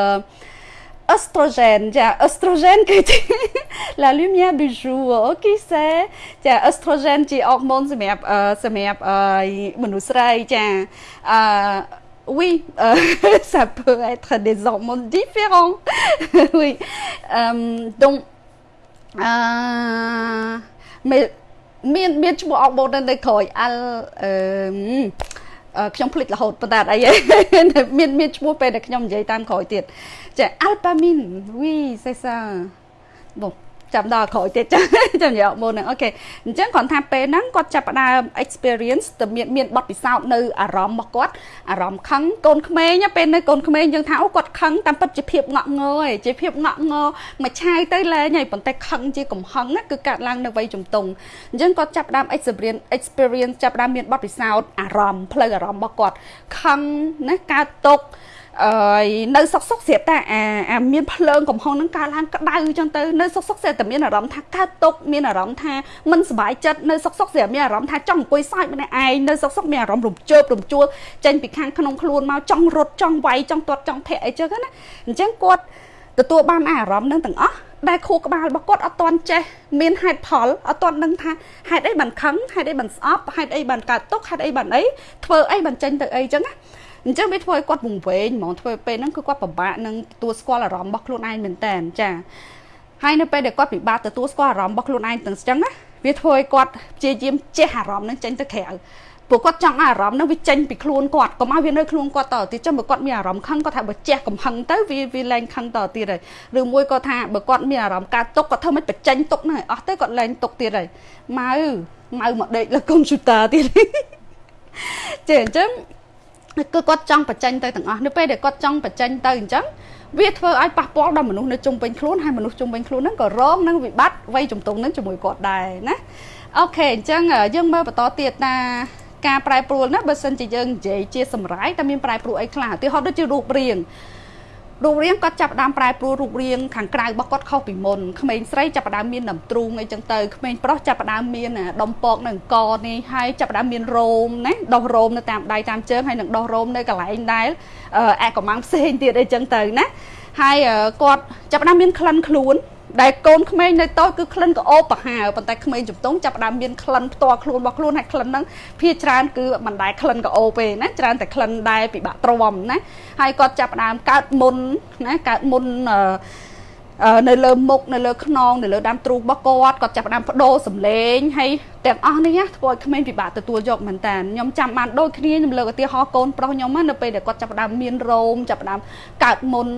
oestrogène ចា oestrogène គឺជា la lumière du jour អូគីសេចា oestrogène ជាអរម៉ូនសម្រាប់សម្រាប់មនុស្សស្រីចាអឺ oui, euh, ça peut être des hormones différents. oui. Euh, donc, euh, mais មានមានឈ្មោះអកបូននៅក្រោយអលអឺខ្ញុំភ្លេចរហូតប៉ុន្តែអីមានមានឈ្មោះពេលដែលខ្ញុំនិយាយតាមក្រោយទៀតចាអាល់ប៉ាមីនវីសេសាបង ចាំដល់ក្រោយទៀតចាំចាំយកមុនហ្នឹងអូខេអញ្ចឹងគ្រាន់ថាពេលហ្នឹងគាត់ចាប់ផ្ដើម experience ទៅមានមានបទពិសោធន៍នៅអារម្មណ៍របស់គាត់អារម្មណ៍ខឹងកូនក្មេងពេលនៅកូនក្មេងយើងថាអូគាត់ខឹងតាមពិតជាភាពងក់ងើឯងជាភាពងក់ងើមួយឆាយទៅលែងហើយប៉ុន្តែខឹងជាកំហឹងគឺកើតឡើងនៅវ័យជំទង់អញ្ចឹងគាត់ចាប់ផ្ដើម experience experience ចាប់ផ្ដើមមានបទពិសោធន៍អារម្មណ៍ផ្លូវអារម្មណ៍របស់គាត់ខឹងណាកើតទុក្ខអឺ នៅសុកសុកស្រាប់តែអាអាមានភ្លើងកំហុងហ្នឹងកើតឡើងក្តៅអញ្ចឹងទៅនៅសុកសុកស្រាប់តែមានអារម្មណ៍ថាកើតទុកមានអារម្មណ៍ថាមិនសុបាយចិត្តនៅសុកសុកស្រាប់មានអារម្មណ៍ថាចង់អង្គុយសើចម្នាក់ឯងនៅសុកសុកមានអារម្មណ៍រំជើបរំជួលចេញពីខាងក្នុងខ្លួនមកចង់រត់ចង់វាយចង់ទាត់ចង់ធាក់អីចឹងណាអញ្ចឹងគាត់ទទួលបានអារម្មណ៍នឹងទាំងអស់ដែលខួរក្បាលរបស់គាត់អត់ទាន់ចេះមានហេតុផលអត់ទាន់ដឹងថាហេតុអីបានខឹងហេតុអីបានស្អប់ហេតុអីបានកើតទុកហេតុអីបានអីធ្វើអីបានចេញទៅអីចឹងណា អញ្ចឹងវាធ្វើឲ្យគាត់វង្វេងហ្មងធ្វើពេលហ្នឹងគឺគាត់ពិបាកនឹងទទួលស្គាល់អារម្មណ៍របស់ខ្លួនឯងមែនតើចាហើយនៅពេលដែលគាត់ពិបាកទទួលស្គាល់អារម្មណ៍របស់ខ្លួនឯងទាំងអញ្ចឹងណាវាធ្វើឲ្យគាត់ព្យាយាមចេះអារម្មណ៍ហ្នឹងចេញទៅក្រៅព្រោះគាត់ចង់អារម្មណ៍ហ្នឹងវាចេញពីខ្លួនគាត់កុំឲ្យវានៅខ្លួនគាត់តទៅទៀតចឹងបើគាត់មានអារម្មណ៍ខឹងគាត់ថាបើជះកំហឹងទៅវាវាលែងខឹងតទៀតហើយឬមួយក៏ថាបើគាត់មានអារម្មណ៍កើតទុកគាត់ធ្វើមិនបញ្ចេញទុកហ្នឹងអស់ទៅគាត់លែងទុកទៀតហើយម៉ៅម៉ៅមកដេកលើកុំព្យូទ័រទៀតចេះអញ្ចឹង គឺគាត់ចង់បញ្ចេញទៅទាំងអស់នៅពេលដែលគាត់ចង់បញ្ចេញទៅអញ្ចឹងវាធ្វើឲ្យប៉ះពាល់ដល់មនុស្សនៅជុំវិញខ្លួនហើយមនុស្សជុំវិញខ្លួនហ្នឹងក៏រងនឹងវិបត្តិវ័យជំទង់ហ្នឹងជាមួយគាត់ដែរណាអូខេអញ្ចឹងយើងមើលបន្តទៀតណាការប្រែប្រួលណាបើសិនជាយើងនិយាយជាសម្រាយតែមានប្រែប្រួលអីខ្លះឧទាហរណ៍ដូចជារូបរាង រូបរាងគាត់ចាប់ផ្ដើមប្រែប្រួលរូបរាងខាងក្រៅរបស់គាត់ខុសពីមុនក្មេងស្រីចាប់ផ្ដើមមានដំទ្រូងអីចឹងទៅក្មេងប្រុសចាប់ផ្ដើមមានដុំពកនៅអង្គនេះហើយចាប់ផ្ដើមមានរោមណាដោះរោមនៅតាមដៃតាមជើងហើយនឹងដោះរោមនៅកន្លែងដែលអែកកំងផ្សេងទៀតអីចឹងទៅណា ហើយគាត់ចាប់ផ្ដើមមានក្លិនខ្លួនដែលកូនក្មេងនៅតូចគឺក្លិនក្អូបប្រហើប៉ុន្តែក្មេងជំទង់ចាប់ដើមមានក្លិនផ្ទាល់ខ្លួនរបស់ខ្លួនហើយក្លិនហ្នឹងភាច្រើនគឺមិនដែលក្លិនក្អូបទេណាច្រើនតែក្លិនដែលពិបាកទ្រាំណាហើយគាត់ចាប់ដើមកើតមុនណាកើតមុនអឺនៅលើមុខនៅលើខ្នងនៅលើដើមទ្រូងរបស់គាត់គាត់ចាប់ផ្ដើមបដូរសម្លេងហើយទាំងអស់នេះធ្វើឲ្យក្មេងពិបាកទទួលយកមែនតើខ្ញុំចាំបានដូចគ្នាខ្ញុំលើកឧទាហរណ៍កូនប្រុសខ្ញុំនៅពេលដែលគាត់ចាប់ផ្ដើមមានរោមចាប់ផ្ដើមកើតមុន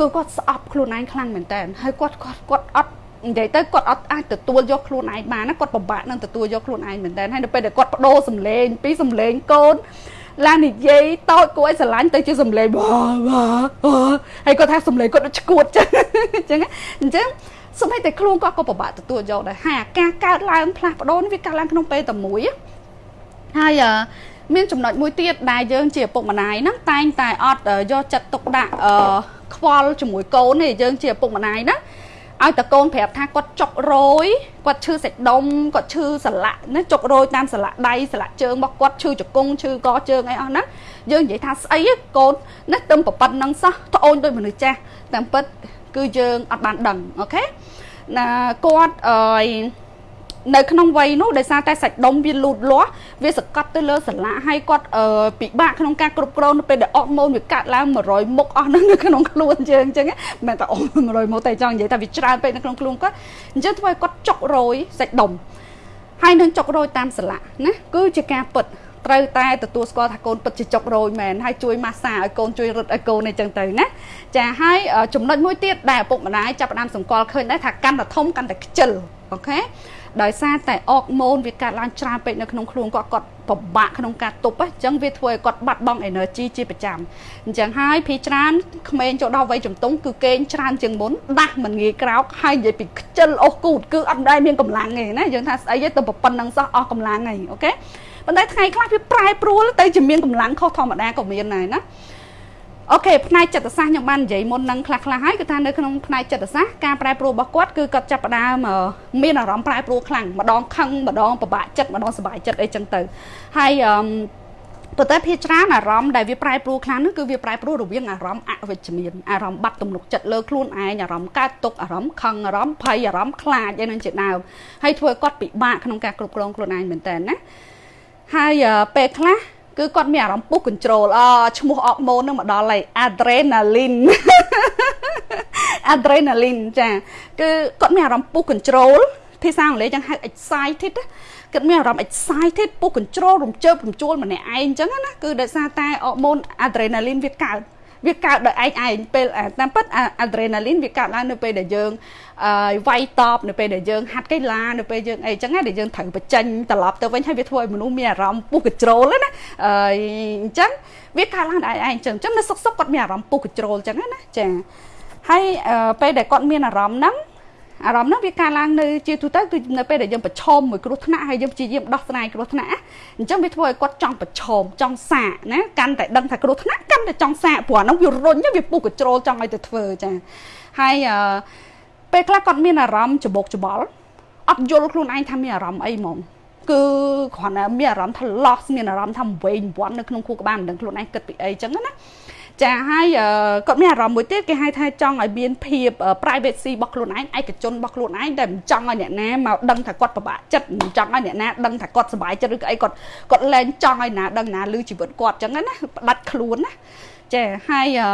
គឺគាត់ស្អប់ខ្លួនឯងខ្លាំងមែនតើហើយគាត់គាត់គាត់អត់និយាយទៅគាត់អត់អាចទទួលយកខ្លួនឯងបានណាគាត់ពិបាកនឹងទទួលយកខ្លួនឯងមែនតើហើយនៅពេលដែលគាត់បដូរសម្លេងពីសម្លេងកូនឡាននិយាយតូចគួរឲ្យស្រឡាញ់ទៅជាសំឡេងបាបាហើយគាត់ថាសំឡេងគាត់ដូចឈួតចឹងអញ្ចឹងអញ្ចឹងសូម្បីតែខ្លួនគាត់ក៏ពិបាកទទួលយកដែរហើយអាការកើតឡើងផ្លាស់ប្ដូរនេះវាកើតឡើងក្នុងពេលតែមួយហើយមានចំណុចមួយទៀតដែលយើងជាឪពុកម្ដាយហ្នឹងតែងតែអត់យកចិត្តទុកដាក់អឺ ខ្វល់ជាមួយកូនទេយើងជាឪពុកម្ដាយណាឲ្យតកូនប្រាប់ថាគាត់ចុករយគាត់ឈឺសាច់ដុំគាត់ឈឺសន្លាក់ណាចុករយតាមសន្លាក់ដៃសន្លាក់ជើងរបស់គាត់ឈឺជង្គង់ឈឺកជើងអីអស់ហ្នឹងយើងនិយាយថាស្អីកូនណាទឹមប្រប៉ិនហ្នឹងសោះត្អូនដូចមនុស្សចាស់តាមពិតគឺយើងអត់បានដឹងអូខេណាគាត់អឺ នៅក្នុងវ័យនោះដោយសារតែសាច់ដុំវាលូតលាស់វាសកាត់ទៅលើសន្លាក់ហើយគាត់ពិបាកក្នុងការគ្រប់គ្រងនៅពេលដែលអត់ម៉ូនវាកាត់ឡើង100មុខអស់នៅក្នុងខ្លួនយើងអញ្ចឹងមិនតែអស់100មុខតែចង់និយាយថាវាច្រើនពេកនៅក្នុងខ្លួនគាត់អញ្ចឹងធ្វើឲ្យគាត់ចុករយសាច់ដុំហើយនឹងចុករយតាមសន្លាក់ណាគឺជាការពិតត្រូវតែទទួលស្គាល់ថាកូនពិតជាចុករយមែនហើយជួយម៉ាស្សាឲ្យកូនជួយរត់ឲ្យកូនអីចឹងទៅណាចាហើយចំណុចមួយទៀតដែលឪពុកម្ដាយចាប់ផ្ដើមសង្កល់ឃើញដែរថាកាន់តែធំកាន់តែខ្ជិលអូខេ ដោយសារតែអកម៉ូនវាកាត់ឡើងច្រើនពេកនៅក្នុងខ្លួនគាត់គាត់ពិបាកក្នុងការទប់អញ្ចឹងវាធ្វើឲ្យគាត់បាត់បង់ energy ជាប្រចាំអញ្ចឹងហើយភីច្រើនក្មេងចូលដល់វ័យជំទង់គឺគេងច្រើនជាងមុនដាស់មិនងាយក្រោកហើយនិយាយពីខ្ជិលអស់គូតគឺអត់ដែរមានកម្លាំងទេណាយើងថាស្អីទេទៅប៉ុណ្្នឹងសោះអស់កម្លាំងហើយអូខេប៉ុន្តែថ្ងៃខ្លះវាប្រែប្រួលទៅជាមានកម្លាំងខុសធម្មតាក៏មានដែរណា អូខេផ្នែកចិត្តសាស្ត្រខ្ញុំបាននិយាយមុននឹងខ្លះខ្លះហើយគឺថានៅក្នុងផ្នែកចិត្តសាស្ត្រការប្រែប្រួលរបស់គាត់គឺគាត់ចាប់ផ្ដើមមានអារម្មណ៍ប្រែប្រួលខ្លាំងម្ដងខឹងម្ដងពិបាកចិត្តម្ដងសុបាយចិត្តអីចឹងទៅហើយអឺប៉ុន្តែភាច្រើនអារម្មណ៍ដែលវាប្រែប្រួលខ្លាំងនោះគឺវាប្រែប្រួលរវាងអារម្មណ៍អវិជ្ជមានអារម្មណ៍បាត់ទំនុកចិត្តលើខ្លួនឯងអារម្មណ៍កើតទុកអារម្មណ៍ខឹងអារម្មណ៍ភ័យអារម្មណ៍ខ្លាចឯនឹងជាដើមហើយធ្វើឲ្យគាត់ពិបាកក្នុងការគ្រប់គ្រងខ្លួនឯងមែនតើណាហើយពេលខ្លះ គឺគាត់មានអារម្មណ៍ពុះ control អឈ្មោះអកម៉ូននឹងមកដល់ហើយ adrenaline adrenaline ចាគឺគាត់មានអារម្មណ៍ពុះ control ភាសាអង់គ្លេសចឹងហៅ excited គាត់មានអារម្មណ៍ excited ពុះ control រំជើបរំជួលម្នាក់ឯងអញ្ចឹងណាគឺដោយសារតែអរម៉ូន adrenaline វាកើត វាកើតដោយឯងឯងពេលតាមពិតអាដ្រេណាលីនវាកើតឡើងនៅពេលដែលយើងវាយតបនៅពេលដែលយើងហាត់កីឡានៅពេលយើងអីចឹងណាដែលយើងត្រូវបញ្ចេញត្រឡប់ទៅវិញហើយវាធ្វើឲ្យមនុស្សមានអារម្មណ៍ពុះកជ្រោលណាអញ្ចឹងវាកើតឡើងដោយឯងអញ្ចឹងអញ្ចឹងនៅសុកសុកគាត់មានអារម្មណ៍ពុះកជ្រោលអញ្ចឹងណាចាហើយពេលដែលគាត់មានអារម្មណ៍ហ្នឹង អារម្មណ៍ហ្នឹងវាកើតឡើងនៅជាទូទៅគឺនៅពេលដែលយើងប្រឈមមួយគ្រោះថ្នាក់ហើយយើងព្យាយាមដោះស្រាយគ្រោះថ្នាក់អញ្ចឹងវាធ្វើឲ្យគាត់ចង់ប្រឈមចង់សាកណាកាន់តែដឹងថាគ្រោះថ្នាក់កាន់តែចង់សាកព្រោះអាហ្នឹងវារុញវាពុះកជ្រោលចង់ឲ្យទៅធ្វើចាហើយពេលខ្លះគាត់មានអារម្មណ៍ច្បោកច្បល់អត់យល់ខ្លួនឯងថាមានអារម្មណ៍អីហ្មងគឺគ្រាន់តែមានអារម្មណ៍ថា loss មានអារម្មណ៍ថាវែងវាន់នៅក្នុងខួរក្បាលមិនដឹងខ្លួនឯងគិតពីអីចឹងណា ចាហើយគាត់មានអារម្មណ៍មួយទៀតគេហៅថាចង់ឲ្យមានភាព privacy របស់ខ្លួនឯងឯកជនរបស់ខ្លួនឯងតែមិនចង់ឲ្យអ្នកណាមកដឹងថាគាត់ពិបាកចិត្តមិនចង់ឲ្យអ្នកណាដឹងថាគាត់សុបាយចិត្តឬក៏អីគាត់គាត់លែងចង់ឲ្យណាដឹងណាឮជីវិតគាត់ចឹងណាផ្ដាច់ខ្លួនណាចាហើយអឺ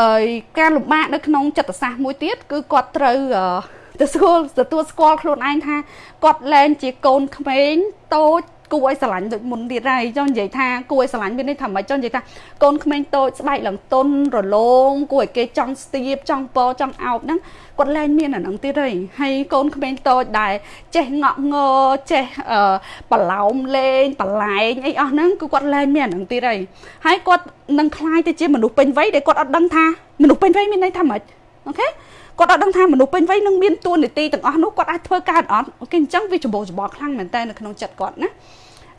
អើយការលំបាកនៅក្នុងចិត្តសាស្ត្រមួយទៀតគឺគាត់ត្រូវទៅស្គាល់ទទួលស្គាល់ខ្លួនឯងថាគាត់លែងជាកូនក្មេងតូច គួរឲ្យស្រឡាញ់ដូចមុនទៀតហើយចង់និយាយថាគួរឲ្យស្រឡាញ់មានន័យថាមិនចង់និយាយថាកូនក្មេងតូចស្បែកឡើងតុនរលោងគួរឲ្យគេចង់ស្ទាបចង់ពចង់អោបហ្នឹងគាត់លែងមានអាហ្នឹងទៀតហើយហើយកូនក្មេងតូចដែលចេះងក់ងើចេះបឡោមលេងបលែងអីអស់ហ្នឹងគឺគាត់លែងមានអាហ្នឹងទៀតហើយហើយគាត់នឹងคล้ายទៅជាមនុស្សពេញវ័យដែលគាត់អត់ដឹងថាមនុស្សពេញវ័យមានន័យថាម៉េចអូខេ គាត់អត់ដឹងថាមនុស្សពេញវ័យនឹងមានតួនាទីទាំងអស់នោះគាត់អាចធ្វើការអត់ OK អញ្ចឹងវាច្របូកច្របល់ខ្លាំងមែនតើនៅក្នុងចិត្តគាត់ណា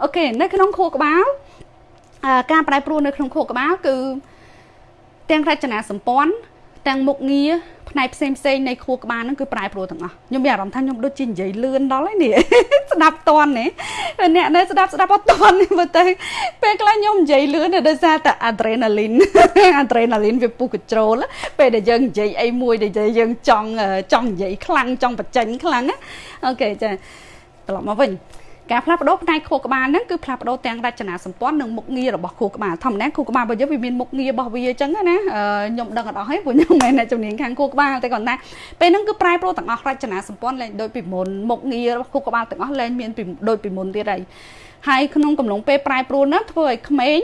OK នៅក្នុងខួរក្បាលការប្រែប្រួលនៅក្នុងខួរក្បាលគឺទាំងរចនាសម្ព័ន្ធ ទាំងមុខងារផ្នែកផ្សេងផ្សេងនៃខួរក្បាលហ្នឹងគឺប្រែប្រួលទាំងអស់ខ្ញុំមានអារម្មណ៍ថាខ្ញុំដូចជានិយាយលឿនដល់ហើយនេះស្ដាប់តន់នេះអ្នកនៅស្ដាប់ស្ដាប់អត់តន់មើលទៅពេលខ្លះខ្ញុំនិយាយលឿនដោយសារតែ adrenaline adrenaline វាពុះ control ពេលដែលយើងនិយាយអីមួយដែលយើងចង់ចង់និយាយខ្លាំងចង់បញ្ចេញខ្លាំងអូខេចាត្រឡប់មកវិញច ការផ្លាស់ប្ដូរផ្នែកខួរក្បាលហ្នឹងគឺផ្លាស់ប្ដូរទាំងរចនាសម្ព័ន្ធនិងមុខងាររបស់ខួរក្បាលធម្មតាខួរក្បាលរបស់យើងវាមានមុខងាររបស់វាអញ្ចឹងណាខ្ញុំដឹងអត់អស់ទេព្រោះខ្ញុំមិនមែនអ្នកជំនាញខាងខួរក្បាលតែគាត់ថាពេលហ្នឹងគឺប្រែប្រួលទាំងអស់រចនាសម្ព័ន្ធលែងដូចពីមុនមុខងាររបស់ខួរក្បាលទាំងអស់លែងមានដូចពីមុនទៀតហើយហើយក្នុងកំឡុងពេលប្រែប្រួលហ្នឹងធ្វើឲ្យក្មេង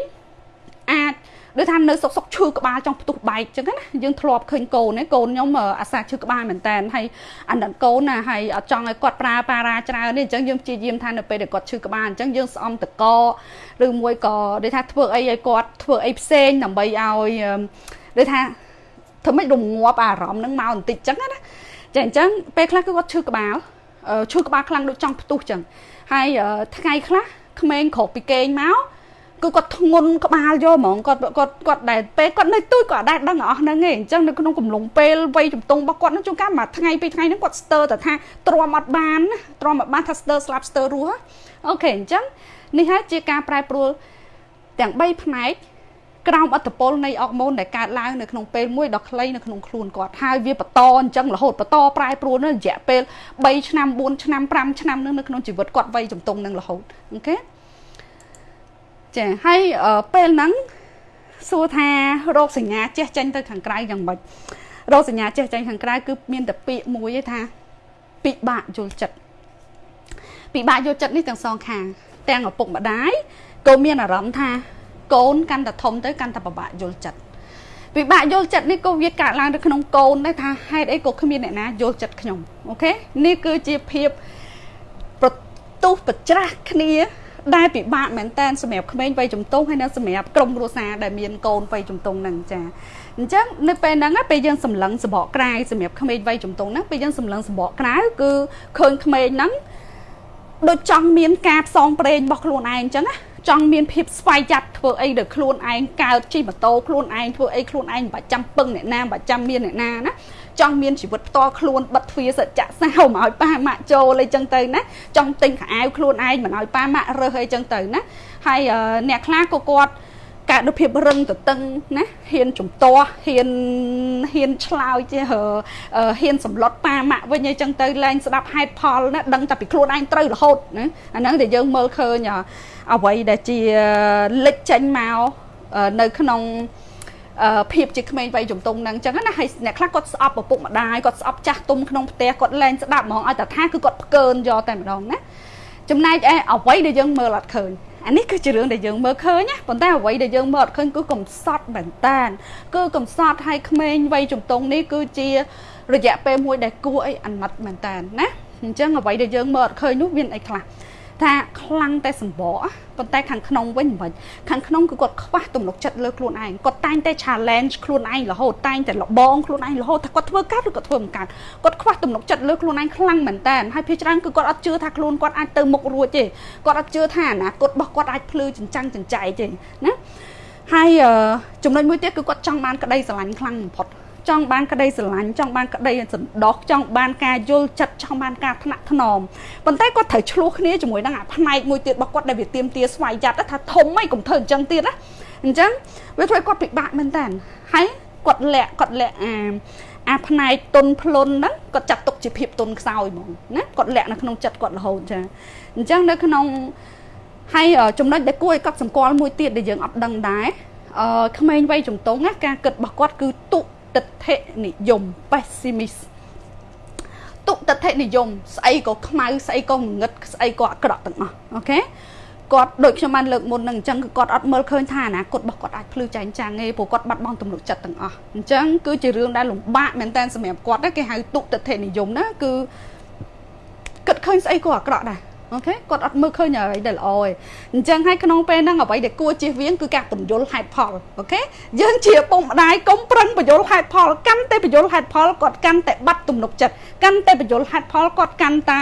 អាច ដូចថានៅសុកសុកឈឺក្បាលចង់ផ្ទុះបែកអញ្ចឹងណាយើងធ្លាប់ឃើញកូនណាកូនខ្ញុំអាសាឈឺក្បាលមែនតើហើយអាណិតកូនណាហើយអត់ចង់ឲ្យគាត់ប្រើប៉ារ៉ាច្រើននេះអញ្ចឹងយើងព្យាយាមថានៅពេលដែលគាត់ឈឺក្បាលអញ្ចឹងយើងស្អំតកឬមួយក៏ដូចថាធ្វើអីឲ្យគាត់ធ្វើអីផ្សេងដើម្បីឲ្យដូចថាធ្វើម៉េចរងាប់អារម្មណ៍ហ្នឹងមកបន្តិចអញ្ចឹងណាចាអញ្ចឹងពេលខ្លះគឺគាត់ឈឺក្បាលឈឺក្បាលខ្លាំងដូចចង់ផ្ទុះអញ្ចឹងហើយថ្ងៃខ្លះក្មេងក្រោកពីគេងមក គឺគាត់ធ្ងន់ក្បាលយកហ្មងគាត់គាត់គាត់ដែលពេលគាត់នៅទូចគាត់អាចដឹងអស់ហ្នឹងឯងអញ្ចឹងនៅក្នុងកំឡុងពេលវ័យជំទង់របស់គាត់ហ្នឹងជួនកាលមួយថ្ងៃពីរថ្ងៃហ្នឹងគាត់ស្ទើរតែថាទ្រាំអត់បានទ្រាំអត់បានថាស្ទើរស្លាប់ស្ទើររស់អូខេអញ្ចឹងនេះហើយជាការប្រែប្រួលទាំង3ផ្នែកក្រោមអត្តពលនៃអរម៉ូនដែលកើតឡើងនៅក្នុងពេលមួយដ៏ខ្លីនៅក្នុងខ្លួនគាត់ហើយវាបន្តអញ្ចឹងរហូតបន្តប្រែប្រួលនៅរយៈពេល3ឆ្នាំ4ឆ្នាំ5ឆ្នាំនៅក្នុងជីវិតគាត់វ័យជំទង់នឹងរហូតអូខេ ចាហើយពេលហ្នឹងសួរថារោគសញ្ញាចេះចេញទៅខាងក្រៅយ៉ាងម៉េចរោគសញ្ញាចេះចេញខាងក្រៅគឺមានតែពាក្យមួយទេថាពិបាកយល់ចិត្តពិបាកយល់ចិត្តនេះទាំងសងខាង ទាំងឪពុកម្ដាយក៏មានអារម្មណ៍ថាកូនកាន់តែធំទៅកាន់តែពិបាកយល់ចិត្តពិបាកយល់ចិត្តនេះក៏វាកើតឡើងនៅក្នុងកូនដែរថាហេតុអីក៏គ្មានអ្នកណាយល់ចិត្តខ្ញុំអូខេនេះគឺជាភាពប្រទុះប្រច្រាស់គ្នា ដែលពិបាកមែនតើសម្រាប់ក្មេងវ័យជំទង់ហើយនៅសម្រាប់ក្រុមគ្រួសារដែលមានកូនវ័យជំទង់ហ្នឹងចាអញ្ចឹងនៅពេលហ្នឹងពេលយើងសម្លឹងសបកក្រៅសម្រាប់ក្មេងវ័យជំទង់ហ្នឹងពេលយើងសម្លឹងសបកក្រៅគឺឃើញក្មេងហ្នឹងដូចចង់មានការផ្សងព្រេងរបស់ខ្លួនឯងអញ្ចឹងណាចង់មានភាពស្វ័យចាត់ធ្វើអីដល់ខ្លួនឯងកើតជិះម៉ូតូខ្លួនឯងធ្វើអីខ្លួនឯងមិនបាច់ចាំពឹងអ្នកណាមិនបាច់ចាំមានអ្នកណាណា ចង់មានជីវិតផ្ទាល់ខ្លួនបិទទ្វារសច្ចៈសោមកឲ្យប៉ាម៉ាក់ចូលអីចឹងទៅណាចង់ទិញខោអាវខ្លួនឯងមិនឲ្យប៉ាម៉ាក់រើសអីចឹងទៅណាហើយអ្នកខ្លះក៏គាត់កើតនូវភាពរឹងទទឹងណាហ៊ានជំទាស់ហ៊ានហ៊ានឆ្លើយចេះហ៊ានសម្លុតប៉ាម៉ាក់វិញអីចឹងទៅលែងស្ដាប់ហេតុផលណាដឹងតែពីខ្លួនឯងត្រូវរហូតណាអាហ្នឹងដែលយើងមើលឃើញអ្វីដែលជាលេចចេញមកនៅក្នុង ភាពជាក្មេងវ័យជំទង់ហ្នឹងអញ្ចឹងណាហើយអ្នកខ្លះគាត់ស្អប់ឪពុកម្ដាយគាត់ស្អប់ចាស់ទុំក្នុងផ្ទះគាត់លែងស្ដាប់ហ្មងឲ្យតែថាគឺគាត់ផ្កើនយកតែម្ដងណាចំណែកឯអ្វីដែលយើងមើលអត់ឃើញអានេះគឺជារឿងដែលយើងមើលឃើញណាប៉ុន្តែអ្វីដែលយើងមើលអត់ឃើញគឺកំសត់មែនតានគឺកំសត់ឲ្យក្មេងវ័យជំទង់នេះគឺជារយៈពេលមួយដែលគួរអីអាណិតមែនតានណាអញ្ចឹងអ្វីដែលយើងមើលអត់ឃើញនោះមានអីខ្លះ ថាខ្លាំងតែសម្បកប៉ុន្តែខាងក្នុងវិញមិនខាងក្នុងគឺគាត់ខ្វះទំនុកចិត្តលើខ្លួនឯងគាត់តែងតែ challenge ខ្លួនឯងរហូតតែងតែលបងខ្លួនឯងរហូតថាគាត់ធ្វើកើតឬគាត់ធ្វើមិនកើតគាត់ខ្វះទំនុកចិត្តលើខ្លួនឯងខ្លាំងមែនតើហើយភាគច្រើនគឺគាត់អត់ជឿថាខ្លួនគាត់អាចទៅមុខរួចទេគាត់អត់ជឿថាអនាគតរបស់គាត់អាចភ្លឺចិញ្ចាំងចិញ្ចែកទេណាហើយចំណុចមួយទៀតគឺគាត់ចង់បានក្តីស្រឡាញ់ខ្លាំងបំផុត ចង់បានក្តីស្រឡាញ់ចង់បានក្តីសន្តោសចង់បានការយល់ចិត្តចង់បានការថ្នាក់ថ្នមប៉ុន្តែគាត់ត្រូវឆ្លោះគ្នាជាមួយនឹងអាផ្នែកមួយទៀតរបស់គាត់ដែលវាទៀមទាស្វ័យចាត់ថាធំហីកុំធ្វើអញ្ចឹងទៀតណាអញ្ចឹងវាធ្វើឲ្យគាត់ពិបាកមែនតើហើយគាត់លាក់គាត់លាក់អាអាផ្នែកទុនភ្លុនហ្នឹងគាត់ចាត់ទុកជាភាពទុនខ្សោយហ្មងណាគាត់លាក់នៅក្នុងចិត្តគាត់រហូតចាអញ្ចឹងនៅក្នុងហើយចំណុចដែលគួរឲ្យកត់សម្គាល់មួយទៀតដែលយើងអត់ដឹងដែរអឺក្មេងវ័យជំទង់ណាការគិតរបស់គាត់គឺទុ ទិដ្ឋិនិយម pessimist ទុទិដ្ឋិនិយមស្អីក៏ខ្មៅស្អីក៏ងងឹតស្អីក៏អាក្រក់ទាំងអស់អូខេគាត់ដូចខ្ញុំបានលើកមុននឹងអញ្ចឹងគឺគាត់អត់មើលឃើញថាអនាគតរបស់គាត់អាចភ្លឺចែងចាំងទេព្រោះគាត់បាត់បង់ទំនុកចិត្តទាំងអស់អញ្ចឹងគឺជារឿងដែលលំបាកមែនតើសម្រាប់គាត់គេហៅទុទិដ្ឋិនិយមណាគឺគិតឃើញស្អីក៏អាក្រក់ដែរ OK គាត់អត់មើលឃើញអ្វីដែលល្អទេអញ្ចឹងហើយក្នុងពេលហ្នឹងអ្វីដែលគួរជៀសវាងគឺការពន្យល់ហេតុផល OK យើងជាពុកម្ដាយកុំប្រឹងពន្យល់ហេតុផលកាន់តែពន្យល់ហេតុផលគាត់កាន់តែបាត់ទំនុកចិត្តកាន់តែពន្យល់ហេតុផលគាត់កាន់តែ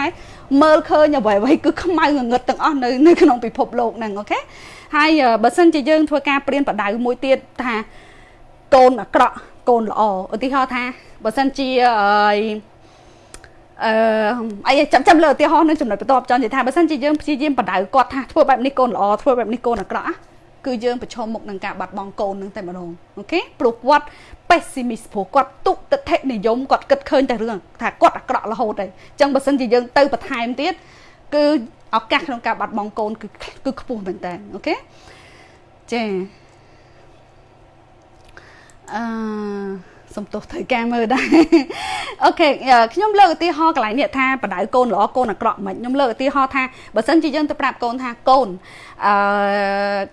មើលឃើញអ្វីអ្វីគឺខ្មៅងងឹតទាំងអស់នៅនៅក្នុងពិភពលោកហ្នឹង OK ហើយបើសិនជាយើងធ្វើការប្រៀនប្រដៅមួយទៀតថាកូនអាក្រក់កូនល្អឧទាហរណ៍ថាបើសិនជាអឺ អឺអីចាំចាំលើឧទាហរណ៍នឹងចំណុចបន្ទាប់ចង់និយាយថាបើសិនជាយើងព្យាយាមបដៅគាត់ថាធ្វើបែបនេះកូនល្អធ្វើបែបនេះកូនអាក្រក់គឺយើងប្រឈមមុខនឹងការបាត់បង់កូននឹងតែម្ដងអូខេព្រោះគាត់ pessimist ព្រោះគាត់ទុតិធិនិយមគាត់គិតឃើញតែរឿងថាគាត់អាក្រក់រហូតហើយអញ្ចឹងបើសិនជាយើងទៅបន្ថែមទៀតគឺឱកាសក្នុងការបាត់បង់កូនគឺគឺខ្ពស់មែនតើអូខេចាអឺ សំទោសត្រូវការមើលដែរអូខេខ្ញុំលើកឧទាហរណ៍កន្លែងនេះថាបដៅកូនល្អកូនអាក្រក់មិនខ្ញុំលើកឧទាហរណ៍ថាបើសិនជាយើងទៅប្រាប់កូនថាកូនអឺ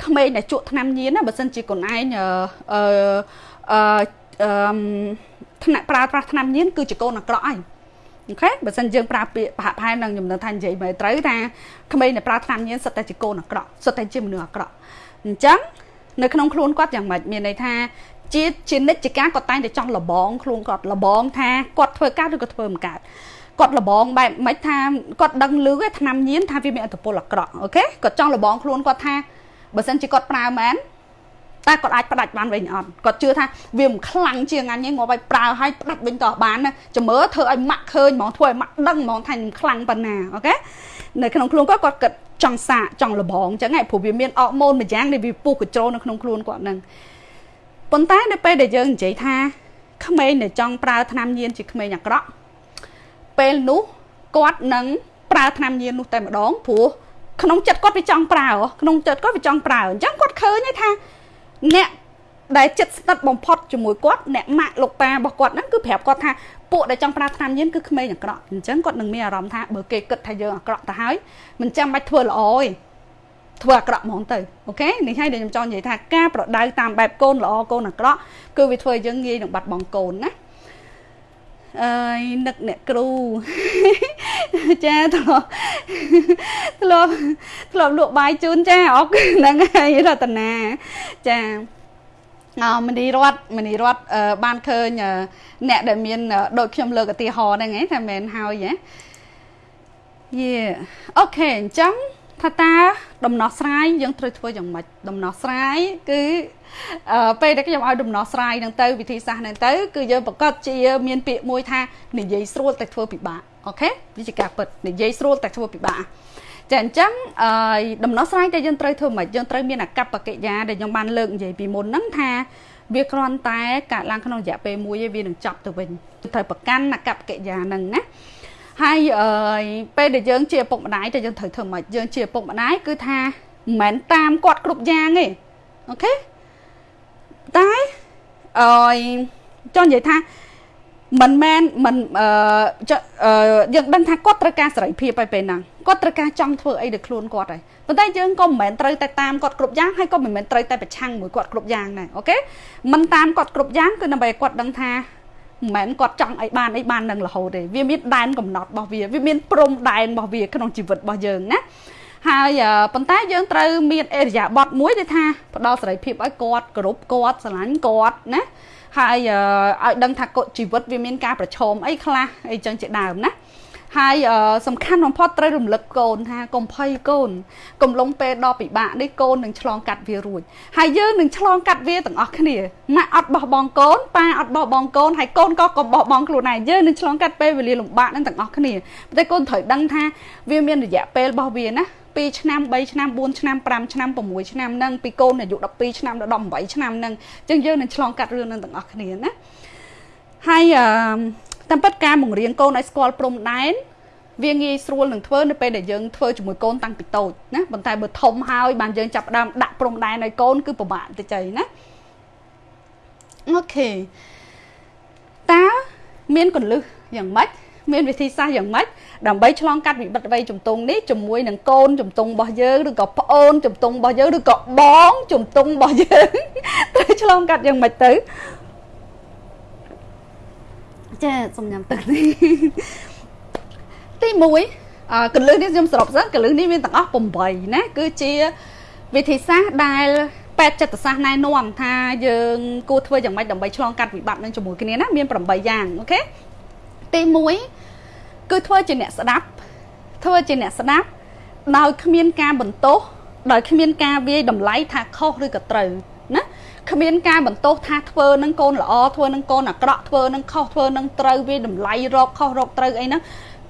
ក្មេងដែលជក់ថ្នាំញៀនណាបើសិនជាកូនឯងអឺអឺអឺថ្នាក់ប្រើប្រាស់ថ្នាំញៀនគឺជាកូនអាក្រក់ហើយអូខេបើសិនយើងប្រើពាក្យប្រហាក់ប្រហែលនឹងខ្ញុំនឹងថានិយាយមកត្រូវថាក្មេងដែលប្រើថ្នាំញៀនសិតតែជាកូនអាក្រក់សិតតែជាមនុស្សអាក្រក់អញ្ចឹងនៅក្នុងខ្លួនគាត់យ៉ាងម៉េចមានន័យថា ជាជានិច្ចការគាត់តែងតែចង់លបងខ្លួនគាត់លបងថាគាត់ធ្វើកើតឬក៏ធ្វើមិនកើតគាត់លបងបែបមិនថាគាត់ដឹងលឺឯឆ្នាំញៀនថាវាមានអត្តពលអាក្រក់អូខេគាត់ចង់លបងខ្លួនគាត់ថាបើសិនជាគាត់ប្រើមែនតែគាត់អាចផ្ដាច់បានវិញអត់គាត់ជឿថាវាមិនខ្លាំងជាងអញទេងាប់ឲ្យប្រើឲ្យផ្ដាច់វិញតោះបានណាចាំមើលធ្វើឲ្យម៉ាក់ឃើញហ្មងធ្វើឲ្យម៉ាក់ដឹងហ្មងថាខ្ញុំខ្លាំងប៉ុណ្ណាអូខេនៅក្នុងខ្លួនគាត់គាត់គិតចង់សាកចង់លបងអញ្ចឹងឯងព្រោះវាមានអរម៉ូនមួយយ៉ាងដែលវាពុះកញ្ជ្រោលនៅក្នុងខ្លួនគាត់ហ្នឹង ប៉ុន្តែនៅពេលដែលយើងនិយាយថាក្មេងដែលចង់ប្រើថ្នាំញៀនជាក្មេងអាក្រក់ពេលនោះគាត់នឹងប្រើថ្នាំញៀននោះតែម្ដងព្រោះក្នុងចិត្តគាត់វាចង់ប្រើក្នុងចិត្តគាត់វាចង់ប្រើអញ្ចឹងគាត់ឃើញថាអ្នកដែលចិត្តស្និទ្ធបំផុតជាមួយគាត់អ្នកម៉ាក់លោកប៉ារបស់គាត់ហ្នឹងគឺប្រាប់គាត់ថាពួកដែលចង់ប្រើថ្នាំញៀនគឺក្មេងអាក្រក់អញ្ចឹងគាត់នឹងមានអារម្មណ៍ថាបើគេគិតថាយើងអាក្រក់ទៅហើយមិនចាំបាច់ធ្វើល្អទេ ធ្វើអាក្រក់ហ្មងទៅអូខេនេះហើយដែលខ្ញុំចង់និយាយថាការប្រដៅតាមបែបកូនល្អកូនអាក្រក់គឺវាធ្វើឲ្យយើងងាយនឹងបាត់បង់កូនណាអើយនឹកអ្នកគ្រូចាធ្លាប់ធ្លាប់ធ្លាប់លក់បាយជូនចាអរគុណហ្នឹងហើយរតនាចាអមនីរតមនីរតបានឃើញអ្នកដែលមានដូចខ្ញុំលើកឧទាហរណ៍ហ្នឹងឯងថាមែនហើយហ៎យេអូខេអញ្ចឹង ថាតើដំណោះស្រាយយើងត្រូវធ្វើយ៉ាងម៉េចដំណោះស្រាយគឺពេលដែលខ្ញុំឲ្យដំណោះស្រាយនឹងទៅវិធីសាស្ត្រនឹងទៅគឺយើងប្រកាសជាមានពាក្យមួយថានិយាយស្រួលតែធ្វើពិបាកអូខេវាជាការពិតនិយាយស្រួលតែធ្វើពិបាកចាអញ្ចឹងអឺដំណោះស្រាយដែលយើងត្រូវធ្វើម៉េចយើងត្រូវមានអកប្បកិរិយាដែលខ្ញុំបានលើកនិយាយពីមុនហ្នឹងថាវាគ្រាន់តែកើតឡើងក្នុងរយៈពេលមួយឯងវានឹងចប់ទៅវិញត្រូវប្រកាន់អកប្បកិរិយាហ្នឹងណា ហើយអឺពេលដែលយើងជាឪពុកម្ដាយតែយើងត្រូវធ្វើម៉េចយើងជាឪពុកម្ដាយគឺថាមិនមែនតាមគាត់គ្រប់យ៉ាងទេអូខេតែអឺចង់និយាយថាមិនមែនមិនអឺយើងដឹងថាគាត់ត្រូវការសេរីភាពហើយពេលហ្នឹងគាត់ត្រូវការចង់ធ្វើអីដល់ខ្លួនគាត់ហើយប៉ុន្តែយើងក៏មិនមែនត្រូវតែតាមគាត់គ្រប់យ៉ាងហើយក៏មិនមែនត្រូវតែប្រឆាំងមួយគាត់គ្រប់យ៉ាងដែរអូខេមិនតាមគាត់គ្រប់យ៉ាងគឺដើម្បីឲ្យគាត់ដឹងថា មិនមែនគាត់ចង់អីបានអីបាននឹងរហូតទេវាមានដែនកំណត់របស់វាវាមានព្រំដែនរបស់វាក្នុងជីវិតរបស់យើងណាហើយប៉ុន្តែយើងត្រូវមានអេរិយាប័ត្រមួយដែលថាផ្ដល់សេរីភាពឲ្យគាត់គោរពគាត់ស្រឡាញ់គាត់ណាហើយឲ្យដឹងថាជីវិតវាមានការប្រឈមអីខ្លះអីចឹងជាដើមណា ហើយសំខាន់បំផុតត្រូវរំលឹកកូនថាកុំភ័យកូន កំឡុងពេលដ៏ពិបាកនេះកូននឹងឆ្លងកាត់វារួចហើយយើងនឹងឆ្លងកាត់វាទាំងអស់គ្នាម៉ាក់អត់បោះបង់កូនប៉ាអត់បោះបង់កូនហើយកូនក៏កុំបោះបង់ខ្លួនឯងយើងនឹងឆ្លងកាត់ពេលវេលាលំបាកនឹងទាំងអស់គ្នាប៉ុន្តែកូនត្រូវដឹងថាវាមានរយៈពេលរបស់វាណា2ឆ្នាំ3ឆ្នាំ4ឆ្នាំ5ឆ្នាំ6ឆ្នាំនឹងពីកូនអាយុ12ឆ្នាំដល់18ឆ្នាំនឹងអញ្ចឹងយើងនឹងឆ្លងកាត់រឿងនឹងទាំងអស់គ្នាណាហើយអឺ តាមពិតការបង្រៀនកូនឲ្យស្គាល់ព្រំដែនវាងាយស្រួលនឹងធ្វើនៅពេលដែលយើងធ្វើជាមួយកូនតាំងពីតូចណាប៉ុន្តែបើធំហើយបានយើងចាប់ផ្ដើមដាក់ព្រំដែនឲ្យកូនគឺពិបាកទៅចៃណាអូខេតើមានកលឹះយ៉ាងម៉េចមានវិធីសាស្ត្រយ៉ាងម៉េចដើម្បីឆ្លងកាត់វិបត្តិវ័យជំទង់នេះជាមួយនឹងកូនជំទង់របស់យើងឬក៏ប្អូនជំទង់របស់យើងឬក៏បងជំទង់របស់យើងត្រូវឆ្លងកាត់យ៉ាងម៉េចទៅ ចាសុំញ៉ាំទឹកនេះទី1អឺកលឹះនេះខ្ញុំសរុបសិនកលឹះនេះមានទាំងអស់8ណាគឺជាវិធីសាស្ត្រដែលពេទ្យចិត្តសាស្ត្រណែនាំថាយើងគួរធ្វើយ៉ាងម៉េចដើម្បីឆ្លងកាត់វិបត្តិនឹងជាមួយគ្នាណាមាន8យ៉ាងអូខេទី1គឺធ្វើជាអ្នកស្ដាប់ធ្វើជាអ្នកស្ដាប់ដោយគ្មានការបន្ទោសដោយគ្មានការវាយតម្លៃថាខុសឬក៏ត្រូវណា គ្មានការបន្ទោសថាធ្វើនឹងកូនល្អធ្វើនឹងកូនអាក្រក់ធ្វើនឹងខុសធ្វើនឹងត្រូវវាតម្លៃរកខុសរកត្រូវអីហ្នឹង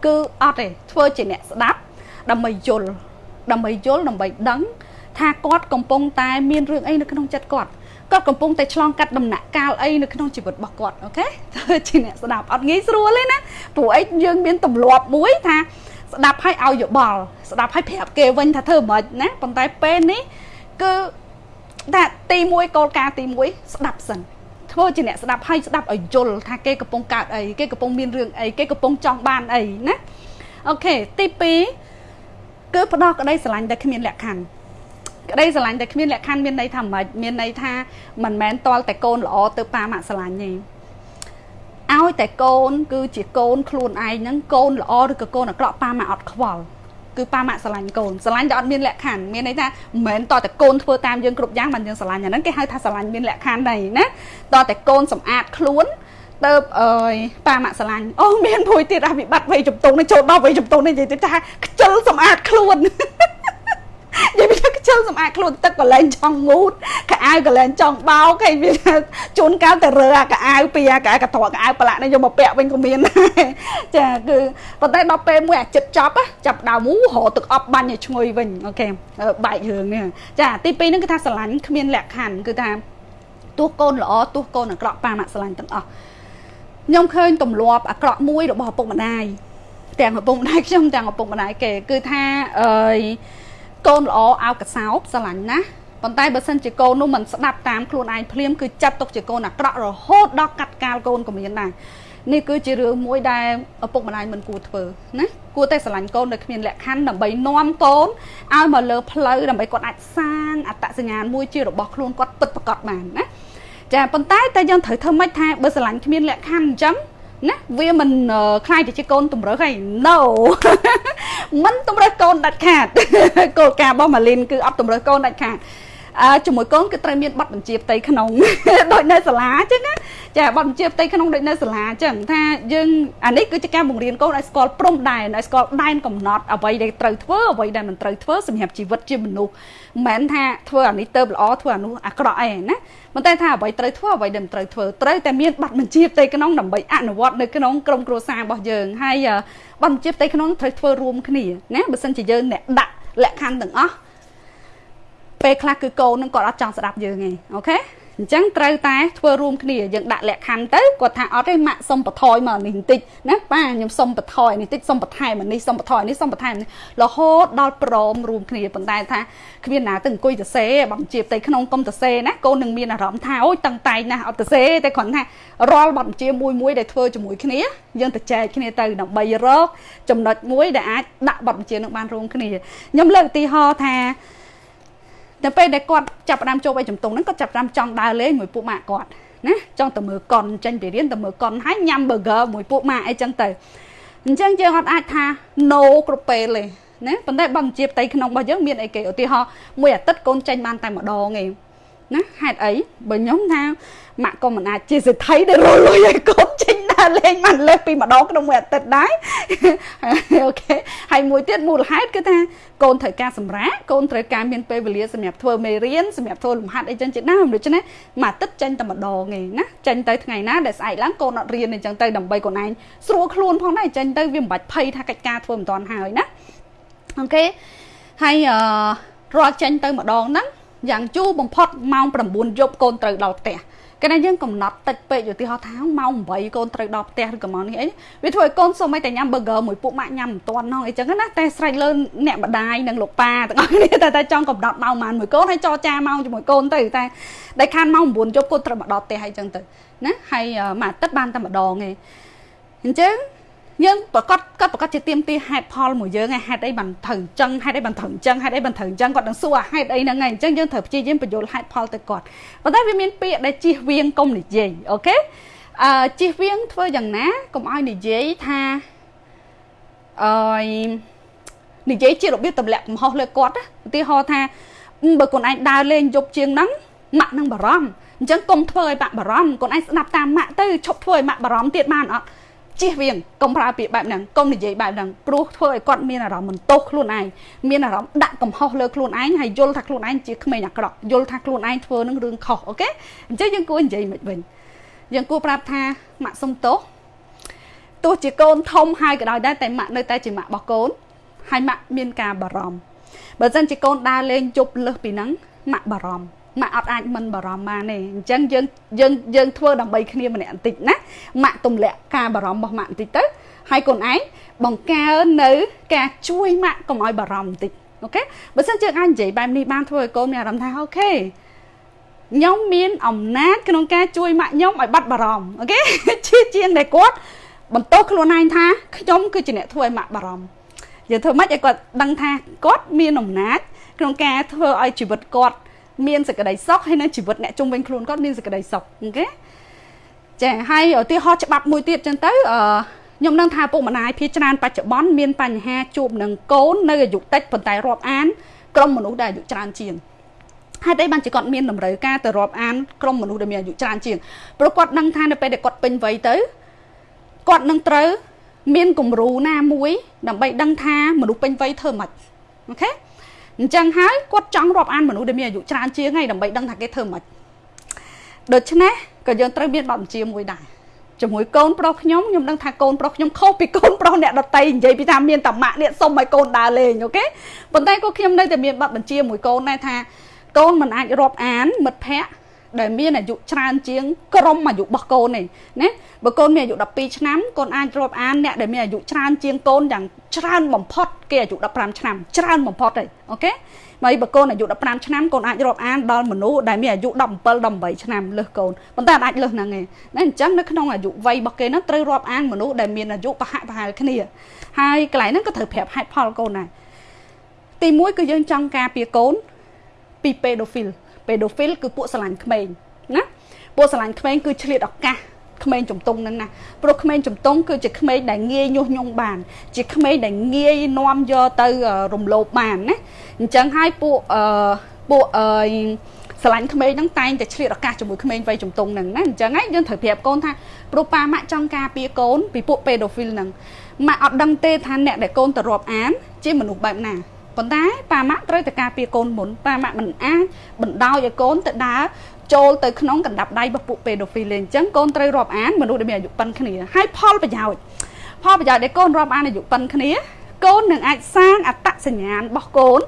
គឺអត់ទេធ្វើជាអ្នកស្ដាប់ដើម្បីយល់ដើម្បីយល់ដើម្បីដឹង ថាគាត់កំពុងតែមានរឿងអីនៅក្នុងចិត្តគាត់គាត់កំពុងតែឆ្លងកាត់ដំណាក់កាលអីនៅក្នុងជីវិតរបស់គាត់អូខេធ្វើជាអ្នកស្ដាប់អត់ងាយស្រួលទេណាព្រោះអីយើងមានទម្លាប់មួយថាស្ដាប់ឲ្យឲ្យយោបល់ស្ដាប់ឲ្យប្រាប់គេវិញថាធ្វើមិនណាប៉ុន្តែពេលនេះគឺ តែទី1គោលការណ៍ទី1ស្ដាប់សិនធ្វើជាអ្នកស្ដាប់ឲ្យស្ដាប់ឲ្យយល់ថាគេកំពុងកើតអីគេកំពុងមានរឿងអីគេកំពុងចង់បានអីណាអូខេទី2គឺផ្ដោតក្តីស្រឡាញ់តែគ្មានលក្ខខណ្ឌក្តីស្រឡាញ់តែគ្មានលក្ខខណ្ឌមានន័យថាម៉េចមានន័យថាមិនមែនតល់តែកូនល្អទៅប៉ាម៉ាក់ស្រឡាញ់ទេឲ្យតែកូន គឺជាកូនខ្លួនឯងហ្នឹងកូនល្អឬក៏កូនអាក្រក់ប៉ាម៉ាក់អត់ខ្វល់ គឺប៉ាម៉ាក់ស្រឡាញ់កូនស្រឡាញ់តែអត់មានលក្ខខណ្ឌមានន័យថាមិនមែនតតែកូនធ្វើតាមយើងគ្រប់យ៉ាងបានយើងស្រឡាញ់អាហ្នឹងគេហៅថាស្រឡាញ់មានលក្ខខណ្ឌដែរណាតតែកូនសម្អាតខ្លួនទៅអើយប៉ាម៉ាក់ស្រឡាញ់អូមានមួយទៀតអភិបត្តិវ័យជំទង់នេះចូលដល់វ័យជំទង់នេះនិយាយទៅថាខ្ជិលសម្អាតខ្លួននិយាយពី ខ្ជិលសម្អាតខ្លួនទឹកកលែងចង់ងូតកៅអៅកលែងចង់បោកហើយវាជួនកាលតែរើអាកៅអៅពីអាកៅកត្រកកៅអៅប្រឡាក់នេះយកមកពាក់វិញក៏មានដែរចាគឺប៉ុន្តែដល់ពេលមួយអាចិត្តចប់ចាប់ដើមរកទឹកអប់បាញ់ឲ្យឈ្ងុយវិញអូខេបែករឿងនេះចាទី2ហ្នឹងគឺថាស្រឡាញ់គ្មានលក្ខខណ្ឌគឺថាទោះកូនល្អទោះកូនអាក្រក់ប៉ាម៉ាក់ស្រឡាញ់ទាំងអស់ខ្ញុំឃើញទម្លាប់អាក្រក់មួយរបស់ឪពុកម្ដាយទាំងឪពុកម្ដាយខ្ញុំទាំងឪពុកម្ដាយគេគឺថាអឺ កូនល្អអោកសោបស្រឡាញ់ណាប៉ុន្តែបើសិនជាកូននោះមិនស្ដាប់តាមខ្លួនឯងភ្លាមគឺចាត់ទុកជាកូនអាក្រក់រហូតដល់កាត់កាលកូនក៏មានដែរនេះគឺជារឿងមួយដែលឪពុកម្ដាយមិនគួរធ្វើណាគួរតែស្រឡាញ់កូនដោយគ្មានលក្ខខណ្ឌដើម្បីនាំកូនឲ្យមកលើផ្លូវដើម្បីគាត់អាចសាងអត្តសញ្ញាណមួយជារបស់ខ្លួនគាត់ពិតប្រាកដបានណាចាប៉ុន្តែតែយើងត្រូវធ្វើម៉េចថាបើស្រឡាញ់គ្មានលក្ខខណ្ឌអញ្ចឹងណាវាមិនខ្លាយទៅជាកូនតម្រើសហើយ no មិនតម្រើសកូនដាច់ខាតគោលការណ៍របស់ម៉ាលីនគឺអត់តម្រើសកូនដាច់ខាតអឺ ជាមួយកូនគឺត្រូវមានប័ណ្ណបញ្ជាផ្ទៃក្នុងដូចនៅសាលាអញ្ចឹងណាចាប័ណ្ណបញ្ជាផ្ទៃក្នុងដូចនៅសាលាអញ្ចឹងថាយើងអានេះគឺជាការបង្រៀនកូនឲ្យស្គាល់ព្រំដែនឲ្យស្គាល់ដែនកំណត់អ្វីដែលត្រូវធ្វើអ្វីដែលមិនត្រូវធ្វើសម្រាប់ជីវិតជាមនុស្សមិនមែនថាធ្វើអានេះទៅល្អធ្វើអានោះអាក្រក់អីណាប៉ុន្តែថាអ្វីត្រូវធ្វើអ្វីដែលមិនត្រូវធ្វើត្រូវតែមានប័ណ្ណបញ្ជាផ្ទៃក្នុងដើម្បីអនុវត្តនៅក្នុងក្រុមគ្រួសាររបស់យើងហើយប័ណ្ណបញ្ជាផ្ទៃក្នុងត្រូវធ្វើរួមគ្នាណាបើមិនជាយើងអ្នកដាក់លក្ខខណ្ឌទាំងអស់ ពេលខ្លះគឺកូននឹងគាត់អត់ចង់ស្ដាប់យើងទេអូខេអញ្ចឹងត្រូវតែធ្វើរួមគ្នាយើងដាក់លក្ខខណ្ឌទៅគាត់ថាអត់ទេម៉ាក់សុំបន្ថយមកនេះបន្តិចណាប៉ាខ្ញុំសុំបន្ថយនេះតិចសុំបន្ថែមនេះសុំបន្ថយនេះសុំបន្ថែមនេះរហូតដល់ព្រមរួមគ្នាប៉ុន្តែថាគ្មានណាទៅអង្គុយទៅសេបំជាផ្ទៃក្នុងកុំទៅសេណាកូននឹងមានអារម្មណ៍ថាអូយតឹងតែងណាស់អត់ទៅសេតែគ្រាន់ថារាល់បទបញ្ជាមួយមួយដែលធ្វើជាមួយគ្នាយើងទៅចែកគ្នាទៅដើម្បីរកចំណុចមួយដែលអាចដាក់បទបញ្ជានឹងបានរួមគ្នាខ្ញុំលើកឧទាហរណ៍ថា តែពេលដែលគាត់ចាប់ផ្ដើមចូលឲ្យជំទង់ហ្នឹងគាត់ចាប់ផ្ដើមចង់ដើរលេងមួយពួកម៉ាក់គាត់ណាចង់ទៅមើលកុនចេញពីរៀនទៅមើលកុនហើយញ៉ាំ burger មួយពួកម៉ាក់អីចឹងទៅអញ្ចឹងយើងអត់អាចថា no គ្រប់ពេលទេណាប៉ុន្តែបើជាផ្ទៃក្នុងរបស់យើងមានអីគេឧទាហរណ៍មួយអាទិត្យកូនចេញបានតែម្ដងឯង ណាហេតុអីបើខ្ញុំថាម៉ាក់ក៏មិនអាចជាសិទ្ធិដែលរលុយឲ្យកូនចេញដើរលេងបានលើសពីម្ដងក្នុងមួយអាទិត្យដែរអូខេហើយមួយទៀតមូលហេតុគឺថាកូនត្រូវការសម្រាកកូនត្រូវការមានពេលវេលាសម្រាប់ធ្វើមេរៀនសម្រាប់ធ្វើលំហាត់អីចឹងជាដើមដូច្នេះមួយអាទិត្យចេញតែម្ដងឯណាចេញទៅថ្ងៃណាដែលស្អែកឡើងកូនអត់រៀនអីចឹងទៅដើម្បីកូនឯងស្រួលខ្លួនផងដែរចេញទៅវាមិនបាច់ភ័យថាកិច្ចការធ្វើមិនតាន់ហើយណាអូខេហើយអឺរាល់ចេញទៅម្ដងហ្នឹង យ៉ាងជូរបំផុតម៉ោង9យប់កូនត្រូវដល់ផ្ទះកាលណាយើងកំណត់តិចពេកឧទាហរណ៍ថាម៉ោង8កូនត្រូវដល់ផ្ទះឬក៏ម៉ោងនេះអីវាធ្វើឲ្យកូនសូម្បីតែញ៉ាំ burger មួយពួកម៉ាក់ញ៉ាំមិនទាន់ហ្នឹងអីចឹងណាតែស្រេចលើអ្នកម្ដាយនិងលោកប៉ាទាំងអស់គ្នាតែតែចង់កំណត់ម៉ោងប៉ុន្មានមួយកូនហើយចរចាម៉ោងជាមួយកូនទៅតែដែលខានម៉ោង9យប់កូនត្រូវមកដល់ផ្ទះអីចឹងទៅណាហើយមួយអាទិត្យបានតែម្ដងឯងអញ្ចឹង យើងប្រកាសគាត់ប្រកាសជាទៀមទីហេតុផលមួយយើងហេតុអីបានត្រូវអញ្ចឹងហេតុអីបានត្រូវអញ្ចឹងហេតុអីបានត្រូវអញ្ចឹងគាត់នឹងសួរហេតុអីហ្នឹងឯងអញ្ចឹងយើងត្រូវព្យាយាមបញ្យល់ហេតុផលទៅគាត់ប៉ុន្តែវាមានពាក្យដែលជិះវៀងកុំនិយាយអូខេអឺជិះវៀងធ្វើយ៉ាងណាកុំឲ្យនិយាយថាអឺនិយាយជារបៀបទម្លាក់កំហុសលើគាត់ឧទាហរណ៍ថាបើខ្លួនឯងដើរលេងយប់ជាងហ្នឹងម៉ាក់នឹងបារម្ភអញ្ចឹងកុំធ្វើឲ្យម៉ាក់បារម្ភខ្លួនឯងស្ដាប់តាមម៉ាក់ទៅឈប់ធ្វើឲ្យម៉ាក់បារម្ភទៀតបានអត់ ជិះវៀងកុំប្រើពាក្យបែបហ្នឹងកុំនិយាយបែបហ្នឹងព្រោះធ្វើឲ្យគាត់មានអារម្មណ៍មិនទោសខ្លួនឯងមានអារម្មណ៍ដាក់កំហុសលើខ្លួនឯងហើយយល់ថាខ្លួនឯងជាក្មេងអាក្រក់យល់ថាខ្លួនឯងធ្វើនឹងរឿងខុសអូខេអញ្ចឹងយើងគួរនិយាយមិនវិញយើងគួរប្រាប់ថាម៉ាក់សុំទោសទោះជាកូនធំហើយក៏ដោយដែរតែម៉ាក់នៅតែជាម៉ាក់របស់កូនហើយម៉ាក់មានការបារម្ភបើមិនជាកូនដើរលេងជប់លើសពីហ្នឹងម៉ាក់បារម្ភ ម៉ាក់អត់អាចមិនបារម្ភបានទេអញ្ចឹងយើងយើងយើងធ្វើដើម្បីគ្នាម្នាក់បន្តិចណាម៉ាក់ទម្លាក់ការបារម្ភរបស់ម៉ាក់បន្តិចទៅហើយកូនឯងបង្កើននៅ ការជួយម៉ាក់កុំឲ្យបារម្ភបន្តិចអូខេបើសិនជាអាចនិយាយបែបនេះបានធ្វើឲ្យកូនមានអារម្មណ៍ថា OK ខ្ញុំមានអំណាចក្នុងការជួយម៉ាក់ខ្ញុំឲ្យបាត់បារម្ភ OK ជាជាងតែគាត់បន្ទោសខ្លួនឯងថាខ្ញុំគឺជាអ្នកធ្វើឲ្យម៉ាក់បារម្ភយើងធ្វើម៉េចឲ្យគាត់ដឹងថាគាត់មានអំណាចក្នុងការធ្វើឲ្យជីវិតគាត់ មានសេចក្តីសុខហើយនៅជីវិតអ្នកជុំវិញខ្លួនគាត់មានសេចក្តីសុខ OK ចាហើយឧទាហរណ៍ច្បាប់មួយទៀតចឹងទៅអឺខ្ញុំនឹងថាពុកម្ដាយភាគច្រើនបច្ចុប្បន្នមានបញ្ហាជួបនឹងកូននៅអាយុតិចប៉ុន្តែរាប់អានក្រុមមនុស្សដែលអាយុច្រើនជាងហេតុអីបានជាគាត់មានតម្រូវការទៅរាប់អានក្រុមមនុស្សដែលមានអាយុច្រើនជាងព្រោះគាត់ដឹងថានៅពេលដែលគាត់ពេញវ័យទៅគាត់នឹងត្រូវមានគំរូណាមួយដើម្បីដឹងថាមនុស្សពេញវ័យធ្វើម៉េច OK អញ្ចឹងហើយគាត់ចង់រាប់អានមនុស្សដែលមានអាយុច្រើនជាងហើយដើម្បីដឹងថាគេធ្វើម៉េចដូច្នេះក៏យើងត្រូវមានបទបញ្ជាមួយដែរជាមួយកូនប្រុសខ្ញុំខ្ញុំដឹងថាកូនប្រុសខ្ញុំខុសពីកូនប្រុសអ្នកដទៃនិយាយពីថាមានតាម៉ាក់នេះសុំឲ្យកូនដើរលេង OKប៉ុន្តែក៏ខ្ញុំនៅតែមានបទបញ្ជាមួយកូនដែរថាកូនមិនអាចរាប់អានមិត្តភ័ក្តិ ដែលមានអាយុច្រើនជាងក្រុមអាយុរបស់កូននេះណាបើកូនមានអាយុ12ឆ្នាំកូនអាចរាប់អានអ្នកដែលមានអាយុច្រើនជាងកូនយ៉ាងច្រើនបំផុតគេអាយុ15ឆ្នាំច្រើនបំផុតទេអូខេហើយបើកូនអាយុ15ឆ្នាំកូនអាចរាប់អានដល់មនុស្សដែលមានអាយុ17 18ឆ្នាំលើសកូនប៉ុន្តែអាចលើសហ្នឹងឯងណាអញ្ចឹងនៅក្នុងអាយុវ័យរបស់គេហ្នឹងត្រូវរាប់អានមនុស្សដែលមានអាយុប្រហាក់ប្រហែលគ្នាហើយកន្លែងហ្នឹងក៏ត្រូវប្រាប់ហេតុផលកូនដែរទី1គឺយើងចង់ការពារកូនពី pedophile pedophile គឺពួកស្រឡាញ់ក្មេងណាពួកស្រឡាញ់ក្មេងគឺឆ្លៀតឱកាសក្មេងជំទង់ហ្នឹងណាព្រោះក្មេងជំទង់គឺជាក្មេងដែលងាយញុះញង់បាន ជាក្មេងដែលងាយនាំយកទៅរំលោភបានណាអញ្ចឹងហើយពួកអឺពួកអឺស្រឡាញ់ក្មេងហ្នឹងតែងតែឆ្លៀតឱកាសជាមួយក្មេងវ័យជំទង់ហ្នឹងណាអញ្ចឹងហើយយើងត្រូវប្រាប់កូនថាព្រោះប៉ាម៉ាក់ចង់ការពារកូនពីពួក pedophile ហ្នឹងម៉ាក់អត់ដឹងទេថាអ្នកដែលកូនទៅរាប់អានជាមនុស្សបែបណា ប៉ុន្តែប៉ាម៉ាក់ត្រូវតែការពារកូនមុនប៉ាម៉ាក់មិនអាចបណ្ដោយឲ្យកូនទៅដើរចូលទៅក្នុងកណ្ដាប់ដៃរបស់ពួក pedophile អញ្ចឹងកូនត្រូវរាប់អានមនុស្សដែលមានអាយុប៉ុនគ្នាហើយផលប្រយោជន៍ផលប្រយោជន៍ដែលកូនរាប់អានអាយុប៉ុនគ្នាកូននឹងអាចសាងអត្តសញ្ញាណរបស់កូន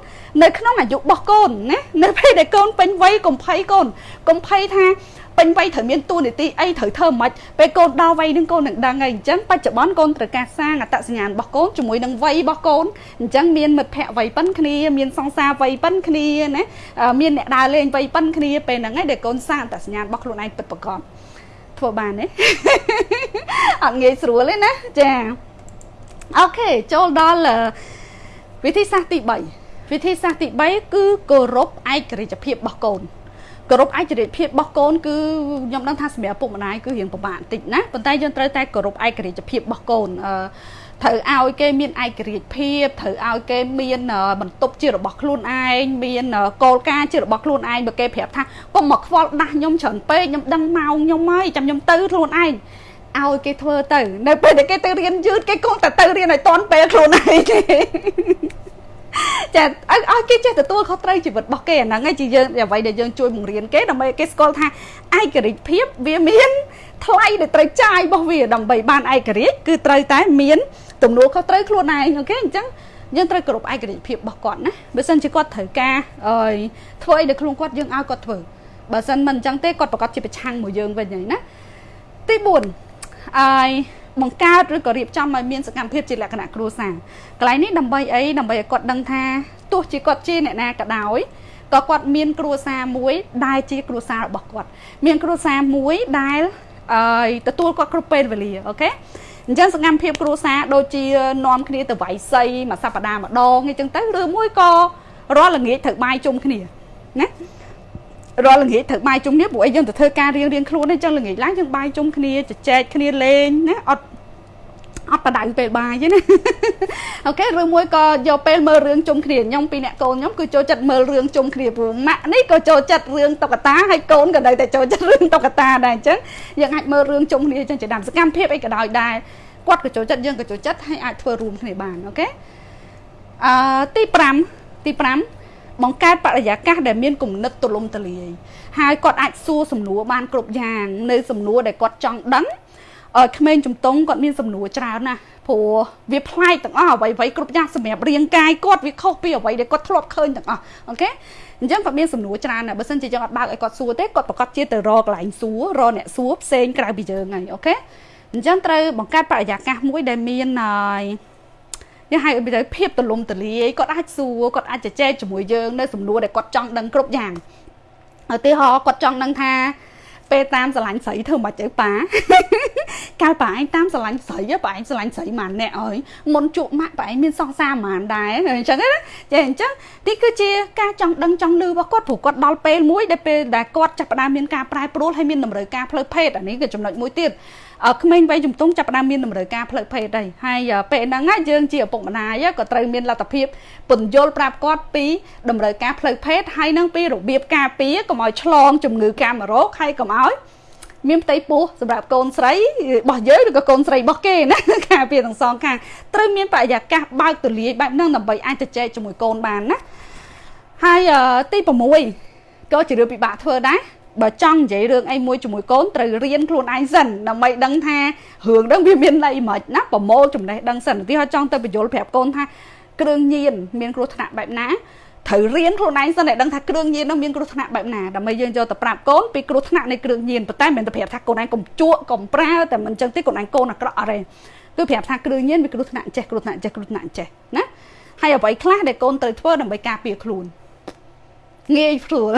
នៅក្នុងអាយុរបស់កូនណានៅពេលដែលកូនពេញវ័យកុំភ័យកូន កុំភ័យថា ពេញវ័យត្រូវមានតួនាទីអីត្រូវធ្វើមិនពេលកូនដល់វ័យនឹងកូននឹងដឹងហើយអញ្ចឹងបច្ចុប្បន្នកូនត្រូវការសាងអត្តសញ្ញាណរបស់កូនជាមួយនឹងវ័យរបស់កូនអញ្ចឹងមានមិត្តភ័ក្តិវ័យប៉ុនគ្នាមានសង្សារវ័យប៉ុនគ្នាណាមានអ្នកដើរលេងវ័យប៉ុនគ្នាពេលហ្នឹងឯងដែលកូនសាងអត្តសញ្ញាណរបស់ខ្លួនឯងពិតប្រាកដធ្វើបានទេអត់ងាយស្រួលទេណាចាអូខេចូលដល់វិធីសាស្ត្រទី3វិធីសាស្ត្រទី3គឺគោរពឯករាជ្យភាពរបស់កូន គោរពឯករាជ្យភាពរបស់កូនគឺខ្ញុំដឹងថាសម្រាប់ពុកម្ដាយគឺរៀងពិបាកបន្តិចណាប៉ុន្តែយើងត្រូវតែគោរពឯករាជ្យភាពរបស់កូនអឺត្រូវឲ្យគេមានឯករាជ្យភាពត្រូវឲ្យគេមានបន្ទប់ជារបស់ខ្លួនឯងមានគោលការណ៍ជារបស់ខ្លួនឯងបើគេប្រាប់ថាកុំមកខ្វល់ដាស់ខ្ញុំច្រើនពេកខ្ញុំដឹងម៉ោងខ្ញុំហើយចាំខ្ញុំទៅខ្លួនឯងឲ្យគេធ្វើទៅ នៅពេលដែលគេទៅរៀនយឺតគេគង់តែទៅរៀនឲ្យតន់ពេលខ្លួនឯងទេ ចាឲ្យគេចេះទទួលខុសត្រូវជីវិតរបស់គេអាហ្នឹងឯងជាយើងអ្វីដែលយើងជួយបង្រៀនគេដើម្បីគេស្គាល់ថាឯករាជ្យភាពវាមានថ្លៃដែលត្រូវចាយរបស់វាដើម្បីបានឯករាជ្យគឺត្រូវតែមានទំនួលខុសត្រូវខ្លួនឯងអូខេអញ្ចឹងយើងត្រូវគោរពឯករាជ្យភាពរបស់គាត់ណាបើសិនជាគាត់ត្រូវការអើយធ្វើអីដល់ខ្លួនគាត់យើងឲ្យគាត់ធ្វើបើសិនមិនអញ្ចឹងទេគាត់ប្រកាសជាប្រឆាំងមួយយើងវិញហើយណាទី4អើយ បង្កើតឬក៏រៀបចំឲ្យមានសកម្មភាពជាលក្ខណៈគ្រួសារកន្លែងនេះដើម្បីអីដើម្បីឲ្យគាត់ដឹងថាទោះជាគាត់ជាអ្នកណាក៏ដោយក៏គាត់មានគ្រួសារមួយដែលជាគ្រួសាររបស់គាត់ មានគ្រួសារមួយដែលអឺទទួលគាត់គ្រប់ពេលវេលាអូខេអញ្ចឹងសកម្មភាពគ្រួសារដូចជានាំគ្នាទៅវាយសីមួយសប្តាហ៍ម្ដងអញ្ចឹងទៅឬមួយក៏រាល់ល្ងាចត្រូវបាយជុំគ្នាណា រាល់ល្ងាចត្រូវបាយជុំគ្នាព្រោះអីយើងទៅធ្វើការរៀងរៀងខ្លួនអញ្ចឹងល្ងាចឡើងយើងបាយជុំគ្នាជជែកគ្នាលេងណាអត់អត់បដៅពេលបាយទេណាអូខេឬមួយក៏យកពេលមើលរឿងជុំគ្នាខ្ញុំពីអ្នកកូនខ្ញុំគឺចូលចិត្តមើលរឿងជុំគ្នាព្រោះម៉ាក់នេះក៏ចូលចិត្តរឿងតុក្កតាហើយកូនក៏នៅតែចូលចិត្តរឿងតុក្កតាដែរអញ្ចឹងយើងអាចមើលរឿងជុំគ្នាអញ្ចឹងជាដើមសកម្មភាពអីក៏ដោយដែរគាត់ក៏ចូលចិត្តយើងក៏ចូលចិត្តហើយអាចធ្វើរួមគ្នាបានអូខេអឺទី5ទី5 បង្កើតបរិយាកាសដែលមានគំនិតទូលំទូលាយហើយគាត់អាចសួរសំណួរបានគ្រប់យ៉ាងនៅសំណួរដែលគាត់ចង់ដឹងក្មេងជំទង់គាត់មានសំណួរច្រើនណាស់ព្រោះវាប្លែកទាំងអស់អ្វីៗគ្រប់យ៉ាងសម្រាប់រាងកាយគាត់វាខុសពីអ្វីដែលគាត់ធ្លាប់ឃើញទាំងអស់អូខេអញ្ចឹងគាត់មានសំណួរច្រើនណាស់បើសិនជាយើងអត់បើកឲ្យគាត់សួរទេគាត់ប្រកាសជាទៅរកកន្លែងសួររកអ្នកសួរផ្សេងក្រៅពីយើងហើយអូខេអញ្ចឹងត្រូវបង្កើតបរិយាកាសមួយដែលមានហើយ យើងហៅទៅភាពទលំទលាយគាត់អាចសួរគាត់អាចជជែកជាមួយយើងនៅសំណួរដែលគាត់ចង់ដឹងគ្រប់យ៉ាងឧទាហរណ៍គាត់ចង់ដឹងថាពេលតាមស្រឡាញ់ស្រីធ្វើមិនទៅប៉ាកាលប៉ាឯងតាមស្រឡាញ់ស្រីប៉ាឯងស្រឡាញ់ស្រីម៉ានអ្នកអើយមុនជួបម៉ាក់ប៉ាឯងមានសង្សារម៉ានដែរអញ្ចឹងណាចាអញ្ចឹងទីគឺជាការចង់ដឹងចង់លឺរបស់គាត់ព្រោះគាត់ដល់ពេលមួយដែលពេលដែលគាត់ចាប់ផ្ដើមមានការប្រែប្រួលហើយមានតម្រូវការផ្លូវភេទអានេះគឺចំណុចមួយទៀត ក្មេងវ័យជំទង់ចាប់ផ្ដើមមានតម្រូវការផ្លូវភេទហើយហើយពេលហ្នឹងយើងជាឪពុកម្ដាយក៏ត្រូវមានលទ្ធភាពពន្យល់ប្រាប់គាត់ពីតម្រូវការផ្លូវភេទហើយនឹងពីរបៀបការពារកុំឲ្យឆ្លងជំងឺកាមរោគហើយកុំឲ្យមានផ្ទៃពោះសម្រាប់កូនស្រីរបស់យើងឬក៏កូនស្រីរបស់គេណាការពារទាំងសងខាងត្រូវមានបរិយាកាសបើកទូលាយបែបហ្នឹងដើម្បីអាចទៅចែកជាមួយកូនបានណាហើយទី6ក៏ជារឿងពិបាកធ្វើដែរ បើចង់និយាយរឿងអីមួយជាមួយកូនត្រូវរៀនខ្លួនឯងសិនដើម្បីដឹងថារឿងហ្នឹងវាមានន័យមិនណាប្រមូលចំណេះដឹងសិនទីហោចង់ទៅបញ្យល់ប្រាប់កូនថាគ្រឿងញៀនមានគ្រោះថ្នាក់បែបណាត្រូវរៀនខ្លួនឯងសិនឲ្យដឹងថាគ្រឿងញៀននោះមានគ្រោះថ្នាក់បែបណាដើម្បីយើងយកទៅប្រាប់កូនពីគ្រោះថ្នាក់នៃគ្រឿងញៀនប៉ុន្តែមិនមែនទៅប្រាប់ថាកូនឯងកុំជក់កុំប្រើតែមិនអញ្ចឹងទេកូនឯងកូនអាក្រក់អត់ទេគឺប្រាប់ថាគ្រឿងញៀនវាគ្រោះថ្នាក់ចេះគ្រោះថ្នាក់ចេះគ្រោះថ្នាក់ចេះណាហើយអ្វីខ្លះដែលកូនត្រូវធ្វើដើម្បីការពារខ្លួន ងាយស្រួល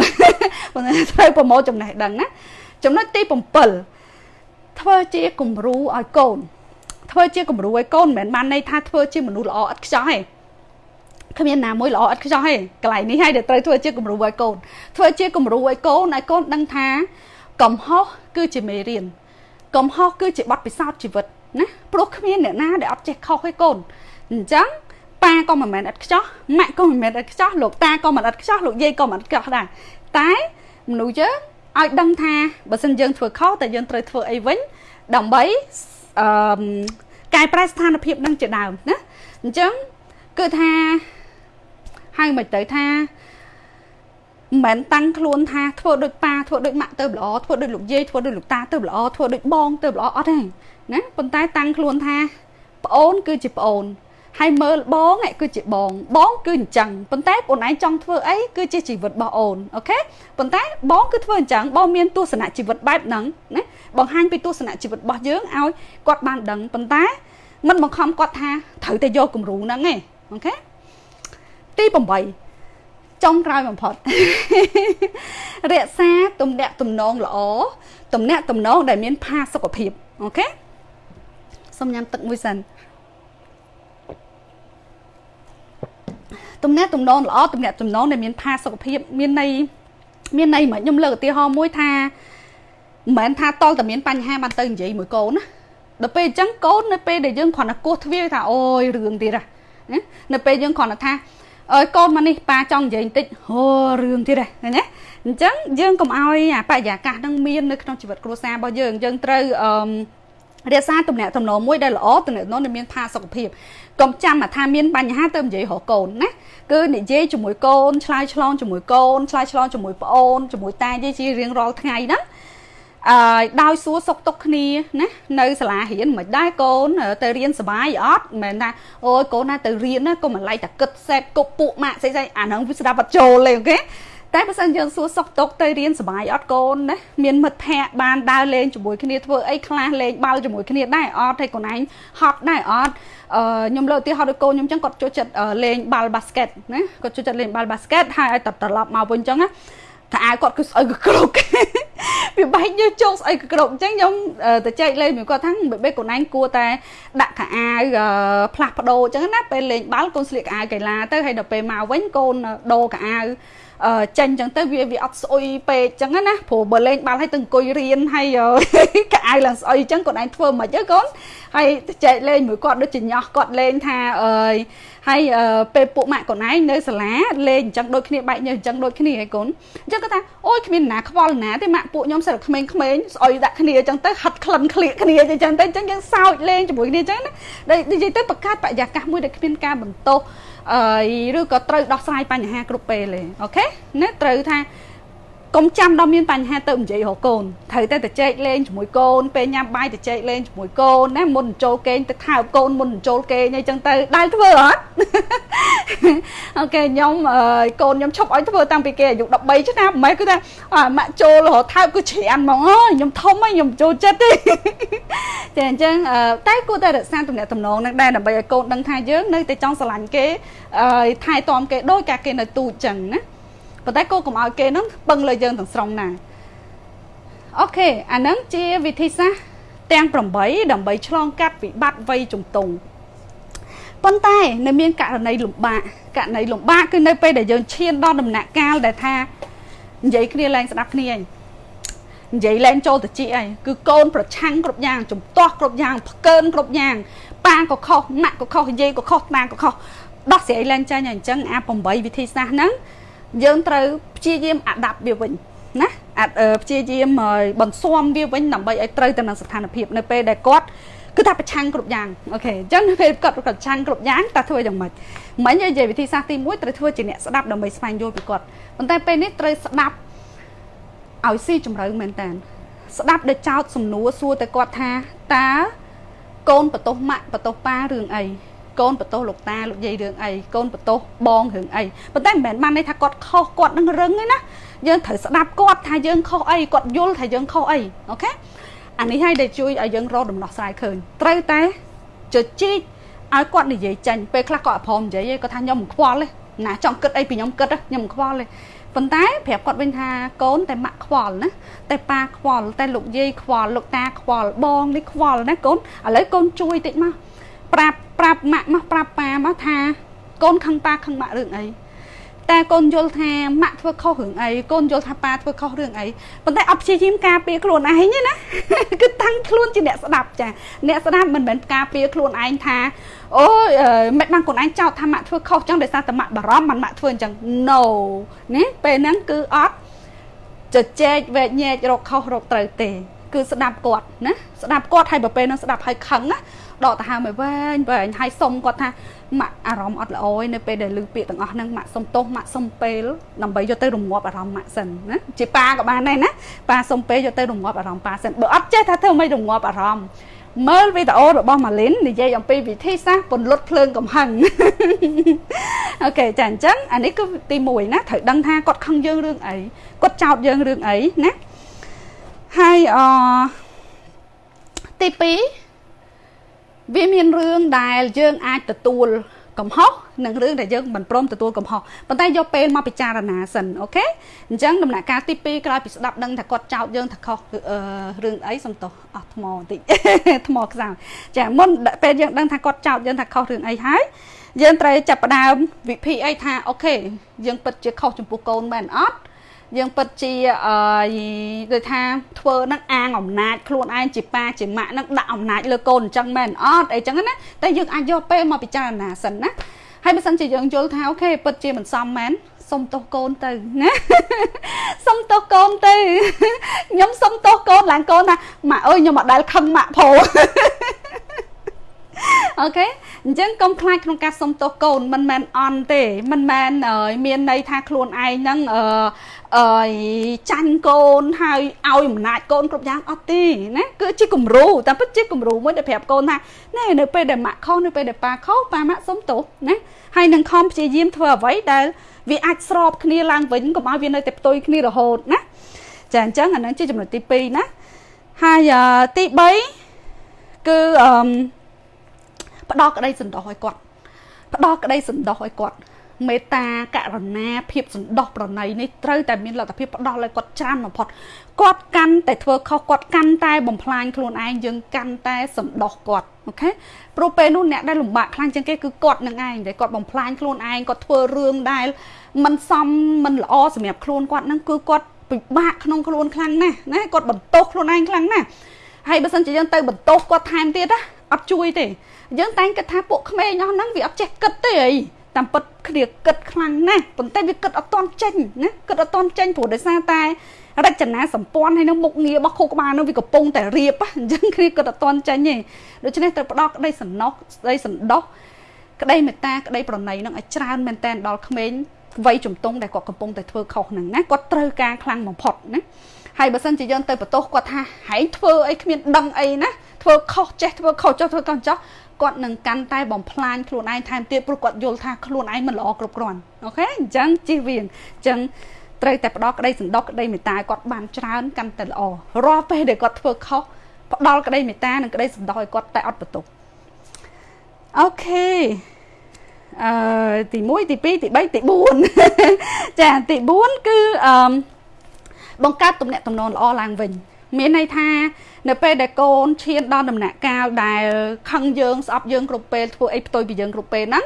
ប៉ុន្តែត្រូវប្រមូលចំណេះដឹងណាចំណុចទី7ធ្វើជាគំរូឲ្យកូន ធ្វើជាគំរូឲ្យកូនមិនមែនបានន័យថាធ្វើជាមនុស្សល្អឥតខ្ចោះទេគ្មានណាមួយល្អឥតខ្ចោះទេកន្លែងនេះហើយដែលត្រូវធ្វើជាគំរូឲ្យកូន ធ្វើជាគំរូឲ្យកូនឲ្យកូនដឹងថា កំហុសគឺជាមេរៀនកំហុសគឺជាបទពិសោធន៍ជីវិតណាព្រោះគ្មានអ្នកណាដែលអត់ចេះខុសទេកូនអញ្ចឹង ប៉ាក៏មិនមែនឥតខ្ចោះម៉ាក់ក៏មិនមែនឥតខ្ចោះលោកតាក៏មិនឥតខ្ចោះលោកយាយក៏មិនឥតខ្ចោះដែរតែមនុស្សយើងឲ្យដឹងថាបើសិនយើងធ្វើខុសតែយើងត្រូវធ្វើអីវិញដើម្បីអឺកែប្រែស្ថានភាពនឹងជាដើមណាអញ្ចឹងគឺថាហៅមិនទៅថាមិនមែនតាំងខ្លួនថាធ្វើដូចប៉ាធ្វើដូចម៉ាក់ទៅល្អធ្វើដូចលោកយាយធ្វើដូចលោកតាទៅល្អធ្វើដូចបងទៅល្អអត់ទេណាប៉ុន្តែតាំងខ្លួនថាប្អូនគឺជាប្អូន ហើយមើលបងគឺជាបងបងគឺអញ្ចឹងប៉ុន្តែបងឯងចង់ធ្វើអីគឺជាជីវិតរបស់អូនអូខេប៉ុន្តែបងគឺធ្វើអញ្ចឹងបងមានទស្សនៈជីវិតបែបហ្នឹងណាបង្ហាញពីទស្សនៈជីវិតរបស់យើងឲ្យគាត់បានដឹងប៉ុន្តែមិនបង្ខំគាត់ថាត្រូវតែយកគំរូហ្នឹងឯងអូខេទី8ចុងក្រោយបំផុតរក្សាទំនាក់ទំនងល្អទំនាក់ទំនងដែលមានផាសុកភាពអូខេសូមញ៉ាំទឹកមួយសិន ទំនាក់ទំនងល្អទំនាក់ទំនងដែលមានផាសុខភាពមានន័យមានន័យមិនខ្ញុំលើកឧទាហរណ៍មួយថាមិនមែនថាតលតែមានបញ្ហាបានទៅនិយាយមួយកូនណាដល់ពេលអញ្ចឹងកូននៅពេលដែលយើងគ្រាន់តែគោះទ្វារថាអូយរឿងទៀតណានៅពេលយើងគ្រាន់តែថាអើយកូនមកនេះប៉ាចង់និយាយបន្តិចអូរឿងទៀតហ្នឹងណាអញ្ចឹងយើងកុំឲ្យអាបរិយាកាសហ្នឹងមាននៅក្នុងជីវិតគ្រួសាររបស់យើងយើងត្រូវអឺ រក្សាទំនាក់ទំនងមួយដែលល្អទំនាក់ទំនងដែលមានផាសុខភាពកុំចាំថាមានបញ្ហាទៅនិយាយរកកូនណាគឺនិយាយជាមួយកូនឆ្លើយឆ្លងជាមួយកូនឆ្លើយឆ្លងជាមួយប្អូនជាមួយតាយាយជារៀងរាល់ថ្ងៃហ្នឹងអឺដោយសួរសុខទុក្ខគ្នាណានៅសាលារៀនមិនដែរកូនទៅរៀនសុបាយអត់មិនមែនថាអូយកូនណាទៅរៀនណាកុំឡៃតែគិតសេពគប់ពួកម៉ាក់ស្អីស្អីអាហ្នឹងវាស្ដាប់អត់ចូលទេអូខេ តែបើសិនយើងសួរសុខទុក្ខទៅរៀនសុបាយអត់កូនណាមានមិត្តភ័ក្តិបានដើរលេងជាមួយគ្នាធ្វើអីខ្លះលេងបាល់ជាមួយគ្នាដែរអត់ហើយកូនឯងហត់ដែរអត់អឺខ្ញុំលើកឧទាហរណ៍ដូចកូនខ្ញុំចឹងគាត់ចូលចិត្តលេងបាល់បាស្កេតណាគាត់ចូលចិត្តលេងបាល់បាស្កេតហើយឲ្យត្រឡប់មកវិញចឹងណាតែអាវគាត់គឺស្អុយកក្រុកវាបែកយើជោគស្អុយកក្រុកអញ្ចឹងខ្ញុំទៅចែកលេងមួយគាត់ថាបេបកូនឯងគួរតែដាក់ខោអាវផ្លាស់ប្ដូរអញ្ចឹងណាពេលលេងបាល់កូនស្លៀកខោអាវកីឡាទៅហើយដល់ពេលមកវិញកូនដូរខោអាវ ចេញអញ្ចឹងទៅវាវាអត់ស្អុយពេកអញ្ចឹងណាព្រោះបើលេងបាល់ឲ្យទៅអង្គុយរៀនហើយកៅអៅឡើងស្អុយអញ្ចឹងគាត់ឯងធ្វើមិនអីកូនហើយចែកលេងមួយគាត់ដូចជាញោះគាត់លេងថាអើយហើយពេលពួកម៉ាក់ខ្លួនឯងនៅសាលាលេងអញ្ចឹងដូចគ្នាបែកញើសអញ្ចឹងដូចគ្នាឯកូនអញ្ចឹងគាត់ថាអូយគ្មានណាខ្វល់ណាទេម៉ាក់ពួកខ្ញុំសិតក្មេងៗស្អុយដាក់គ្នាអញ្ចឹងទៅហិតក្លិនក្លៀកគ្នាអញ្ចឹងទៅអញ្ចឹងយើងសើចលេងជាមួយគ្នាអញ្ចឹងណានិយាយទៅបង្កើតបរិយាកាសមួយដែលគ្មានការបន្ទោសអឺ ឬក៏ត្រូវដោះស្រាយបញ្ហាគ្រប់ពេលទេអូខេណាត្រូវថា កុំចាំដល់មានបញ្ហាទៅនិយាយរកកូនត្រូវតែទៅចែកលេងជាមួយកូនពេលញ៉ាំបាយទៅចែកលេងជាមួយកូនណាមុនចូលគេងទៅថើបកូនមុនចូលគេងអីចឹងទៅដែលធ្វើអត់អូខេខ្ញុំកូនខ្ញុំឈប់ឲ្យធ្វើតាំងពីគេអាយុ13ឆ្នាំម៉ែគឺថាម៉ាក់ចូលរហូតថើបគឺច្រានហ្មងអើយខ្ញុំធំហើយខ្ញុំចូលចិត្តទេតែអញ្ចឹងតែគួរតែរក្សាទំនាក់ទំនងនឹងដែរដើម្បីឲ្យកូនដឹងថាយើងនៅតែចង់ស្រឡាញ់គេថែទាំគេដោយការគេនៅទូចចឹងណា ប៉ុន្តែគោកុំឲ្យគេនឹងពឹងលើយើងទាំងស្រុងណាអូខេអានឹងជាវិធីសាស្ត្រទាំង8ដើម្បីឆ្លងកាត់វិបត្តិវ័យជំទង់ប៉ុន្តែនៅមានករណីលំបាកករណីលំបាកគឺនៅពេលដែលយើងឈានដល់ដំណាក់កាលដែលថានិយាយគ្នាឡើងស្ដាប់គ្នាឯងនិយាយឡើងចូលទៅជីអីគឺកូនប្រឆាំងគ្រប់យ៉ាងជំទាស់គ្រប់យ៉ាងផ្កើនគ្រប់យ៉ាងប៉ាក៏ខុសម៉ាក់ក៏ខុសយាយក៏ខុសតាក៏ខុសដោះស្រាយឡើងចាញ់អញ្ចឹងអា8វិធីសាស្ត្រហ្នឹង យើងត្រូវព្យាយាមអាដាប់វាវិញណាអាចព្យាយាមបន្ស៊ាំវាវិញដើម្បីឲ្យត្រូវទៅនឹងស្ថានភាពនៅពេលដែលគាត់គឺថាប្រឆាំងគ្រប់យ៉ាងអូខេអញ្ចឹងនៅពេលគាត់ប្រឆាំងគ្រប់យ៉ាងតើធ្វើយ៉ាងម៉េចមិញនិយាយវិធីសាស្ត្រទី1ត្រូវធ្វើជាអ្នកស្ដាប់ដើម្បីស្វែងយល់ពីគាត់ប៉ុន្តែពេលនេះត្រូវស្ដាប់ឲ្យស៊ីជម្រៅមែនតើស្ដាប់ដោយចោតសំណួរសួរទៅគាត់ថាតើកូនបន្ទោសម៉ាក់បន្ទោសប៉ារឿងអី កូនបន្ទោសលោកតាលោកយាយរឿងអីកូនបន្ទោសបងរឿងអីប៉ុន្តែមិនមែនបានន័យថាគាត់ខុសគាត់នឹងរឹងទេណាយើងត្រូវស្ដាប់គាត់ថាយើងខុសអីគាត់យល់ថាយើងខុសអីអូខេអានេះហើយដែលជួយឲ្យយើងរកដំណោះស្រាយឃើញត្រូវតែជជែកឲ្យគាត់និយាយចាញ់ពេលខ្លះគាត់អត់ព្រមនិយាយទេគាត់ថាខ្ញុំមិនខ្វល់ទេណាចង់គិតអីពីខ្ញុំគិតខ្ញុំមិនខ្វល់ទេប៉ុន្តែប្រាប់គាត់វិញថាកូនតែម៉ាក់ខ្វល់ណាតែប៉ាខ្វល់តែលោកយាយខ្វល់លោកតាខ្វល់បងនេះខ្វល់ណាកូនឥឡូវកូនជួយតិចមក ប្រាប់ប្រាប់ម៉ាក់មកប្រាប់ប៉ាមកថាកូនខឹងប៉ាខឹងម៉ាក់រឿងអីតែកូនយល់ថាម៉ាក់ធ្វើខុសរឿងអីកូនយល់ថាប៉ាធ្វើខុសរឿងអីប៉ុន្តែអត់ព្យាយាមការពារខ្លួនឯងទេណាគឺតាំងខ្លួនជាអ្នកស្ដាប់ចាអ្នកស្ដាប់មិនមែនការពារខ្លួនឯងថាអូយមិនបានខ្លួនឯងចោទថាម៉ាក់ធ្វើខុសចឹងដោយសារតែម៉ាក់បារម្ភមិនម៉ាក់ធ្វើអញ្ចឹង no ណាពេលហ្នឹងគឺអត់ជជែកវែកញែករកខុសរកត្រូវទេ គឺស្ដាប់គាត់ណាស្ដាប់គាត់ហើយបើពេលហ្នឹងស្ដាប់ហើយខឹងណា ដកទៅហើមឲ្យវែងវែងហើយសុំគាត់ថាម៉ាក់អារម្មណ៍អត់ល្អឯនៅពេលដែលឮពាក្យទាំងអស់ហ្នឹងម៉ាក់សុំទោសម៉ាក់សុំពេលដើម្បីយកទៅរងាប់អារម្មណ៍ម៉ាក់សិនណាជាប៉ាក៏បានដែរណាប៉ាសុំពេលយកទៅរងាប់អារម្មណ៍ប៉ាសិនបើអត់ចេះថាធ្វើមិនរងាប់អារម្មណ៍មើលវីដេអូរបស់ម៉ាលីននិយាយអំពីវិធីសាស្ត្រពន្លត់ភ្លើងកំហឹងអូខេចាអញ្ចឹងអានេះគឺទី1ណាត្រូវដឹងថាគាត់ខឹងយើងរឿងអីគាត់ចោទយើងរឿងអីណាហើយអទី2 វាមានរឿងដែលយើងអាចទទួលកំហុសនិងរឿងដែលយើងមិនព្រមទទួលកំហុសប៉ុន្តែយកពេលមកពិចារណាសិនអូខេអញ្ចឹងដំណាក់កាលទី2ក្រោយពីស្ដាប់ដឹងថាគាត់ចោទយើងថាខុសរឿងអីសំទោសអស់ថ្មបន្តិចថ្មខ្សោយចាមុនពេលយើងដឹងថាគាត់ចោទយើងថាខុសរឿងអីហើយយើងត្រូវចាប់ផ្ដើមវិធីអីថាអូខេយើងពិតជាខុសចំពោះកូនមែនអត់ យើងពិតជាអឺដូចថាធ្វើនឹងអាងអំណាចខ្លួនឯងជាប៉ាជាម៉ាក់នឹងដាក់អំណាចលើកូនអញ្ចឹងមែនអត់អីចឹងណាតែយើងអាចយកពេលមកពិចារណាសិនណាហើយបើសិនជាយើងយល់ថាអូខេពិតជាមិនសមមែនសុំទោសកូនទៅណាសុំទោសកូនទៅខ្ញុំសុំទោសកូនឡើងកូនថាម៉ាក់អើយខ្ញុំអត់ដែលខឹងម៉ាក់ព្រោះអូខេអញ្ចឹងកុំខ្លាចក្នុងការសុំទោសកូនមិនមែនអន់ទេមិនមែនមានន័យថាខ្លួនឯងហ្នឹងអឺ អឺចាញ់កូនហើយឲ្យអំណាចកូនគ្រប់យ៉ាងអត់ទេណាគឺជាគំរូតែពិតជាគំរូមួយដែលប្រាប់កូនថាណែនៅពេលដែលម៉ាក់ខុសនៅពេលដែលប៉ាខុសប៉ាម៉ាក់សុំទោសណាហើយនឹងខំព្យាយាមធ្វើអ្វីដែលវាអាចស្របគ្នាឡើងវិញកុំឲ្យវានៅតែផ្ទុយគ្នារហូតណាចាអញ្ចឹងអានឹងជាចំណុចទី2ណាហើយទី3គឺអឺផ្ដល់ក្តីសន្តោសឲ្យគាត់ផ្ដល់ក្តីសន្តោសឲ្យគាត់ មេត្តាករណាភាពសន្តោសប្រណីនេះត្រូវតែមានលទ្ធភាពផ្ដោះឲ្យគាត់ច្រើនបំផុតគាត់កាន់តែធ្វើខុសគាត់កាន់តែបំផ្លាញខ្លួនឯងយើងកាន់តែសន្តោសគាត់អូខេព្រោះពេលនោះអ្នកដែលលំបាកខ្លាំងជាងគេគឺគាត់នឹងឯងដែលគាត់បំផ្លាញខ្លួនឯងគាត់ធ្វើរឿងដែលមិនសមមិនល្អសម្រាប់ខ្លួនគាត់នឹងគឺគាត់ពិបាកក្នុងខ្លួនខ្លាំងណាស់ណាគាត់បន្ទោសខ្លួនឯងខ្លាំងណាស់ហើយបើសិនជាយើងទៅបន្ទោសគាត់ថែមទៀតណាអត់ជួយទេយើងតែងគិតថាពួកក្មេងអស់ហ្នឹងវាអត់ចេះគិតទេអី តាមពិតគ្នាគិតខ្លាំងណាស់ប៉ុន្តែវាគិតអត់តន់ចេញណាគិតអត់តន់ចេញព្រោះដោយសារតែរចនាសម្ព័ន្ធហើយនឹងមុខងាររបស់ខួរក្បាលនោះវាកំពុងតែរៀបអញ្ចឹងគ្នាគិតអត់តន់ចេញទេដូច្នេះត្រូវផ្ដោតក្តីសំណោះក្តីសន្តោសក្តីមេត្តាក្តីប្រណីនឹងឲ្យច្រើនមែនតែនដល់ក្មេងវ័យជំទង់ដែលគាត់កំពុងតែធ្វើខុសហ្នឹងណាគាត់ត្រូវការខ្លាំងបំផុតណាហើយបើសិនជាយើងទៅបន្ទោសគាត់ថាហែងធ្វើអីគ្មានដឹងអីណា ធ្វើខុសចេះធ្វើខុសចុះធ្វើកោះចុះគាត់នឹងកាន់តែបំផ្លាញខ្លួនឯងថែមទៀតព្រោះគាត់យល់ថាខ្លួនឯងមិនល្អគ្រប់គ្រាន់អូខេអញ្ចឹងជិះវាអញ្ចឹងត្រូវតែផ្ដល់ក្តីសន្តោសក្តីមេត្តាគាត់បានច្រើនកាន់តែល្អរាល់ពេលដែលគាត់ធ្វើខុសផ្ដល់ក្តីមេត្តានិងក្តីសន្តោសឲ្យគាត់តែអត់បន្ទោសអូខេអឺទី1ទី2ទី3ទី4ចាទី4គឺអឺបង្កើតទំនាក់ទំនងល្អឡើងវិញ មានន័យថា នៅពេលដែលកូនឈានដល់ដំណាក់កាលដែលខឹងយើងស្អប់យើងគ្រប់ពេលធ្វើអីផ្ទុយពីយើងគ្រប់ពេលហ្នឹង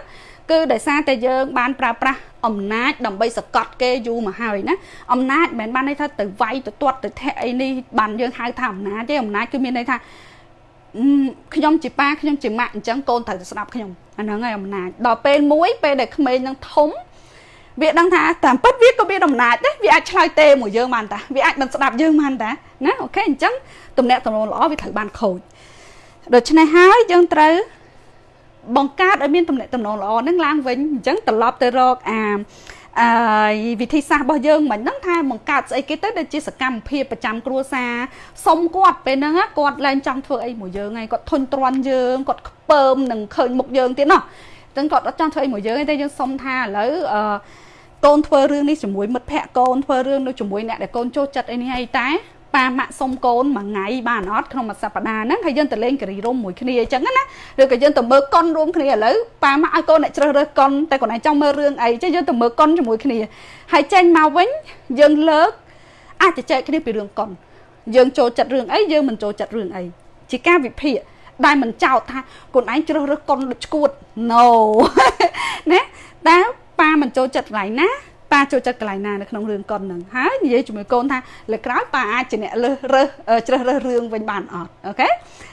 គឺដោយសារតែយើងបានប្រើប្រាស់អំណាចដើម្បីសកត់គេយូរមកហើយណាអំណាចមិនមែនបានន័យថាទៅវាយទៅទាត់ទៅធាក់អីនេះបានយើងហៅថាអំណាចទេអំណាចគឺមានន័យថាខ្ញុំជាប៉ាខ្ញុំជាម៉ាក់អញ្ចឹងកូនត្រូវស្ដាប់ខ្ញុំអាហ្នឹងហើយអំណាចដល់ពេលមួយពេលដែលក្មេងនឹងធំ វាដឹងថាតាមពិតវាក៏មានអំណាចដែរវាអាចឆ្លើយទេមួយយើងបានតាវាអាចមិនស្ដាប់យើងបានតាណាអូខេអញ្ចឹងទំនាក់ទំនងល្អវាត្រូវបានខូចដូច្នេះហើយយើងត្រូវបង្កើតឲ្យមានទំនាក់ទំនងល្អនឹងឡើងវិញអញ្ចឹងត្រឡប់ទៅរកអាអឺវិធីសាស្ត្ររបស់យើងមិនហ្នឹងថាបង្កើតស្អីគេទៅដែលជាសកម្មភាពប្រចាំគ្រួសារសុំគាត់ពេលហ្នឹងគាត់ឡើងចង់ធ្វើអីមួយយើងហើយគាត់ធុញទ្រាន់យើងគាត់ខ្ពើមនឹងឃើញមុខយើងទៀតណោះអញ្ចឹងគាត់អត់ចង់ធ្វើអីមួយយើងទេយើងសុំថាឥឡូវអឺ កូនធ្វើរឿងនេះជាមួយមិត្តភ័ក្តិកូនធ្វើរឿងនោះជាមួយអ្នកដែលកូនចូលចិត្តអីនេះអីតែប៉ាម៉ាក់សុំកូនមួយថ្ងៃបានអត់ក្នុងមួយសប្តាហ៍ហ្នឹងហើយយើងទៅលេងការីរុំមួយគ្នាអញ្ចឹងណាឬក៏យើងទៅមើលកុនរួមគ្នាឥឡូវប៉ាម៉ាក់ឲ្យកូនអ្នកជ្រើសរើសកុនតែកូនឯងចង់មើលរឿងអីអញ្ចឹងយើងទៅមើលកុនជាមួយគ្នាហើយចេញមកវិញយើងលើកអាចជជែកគ្នាពីរឿងកុនយើងចូលចិត្តរឿងអីយើងមិនចូលចិត្តរឿងអីជាការវិភាគដែលមិនចោទថាកូនឯងជ្រើសរើសកុនដូចឈួត no ណាតែ ប៉ាមិនចូលចិត្តកន្លែងណាប៉ាចូលចិត្តកន្លែងណានៅក្នុងរឿងកុនហ្នឹងហើយនិយាយជាមួយកូនថាលើក្រោយប៉ាអាចជាអ្នកលើសរើសជ្រើសរើសរឿងវិញបានអត់អូខេ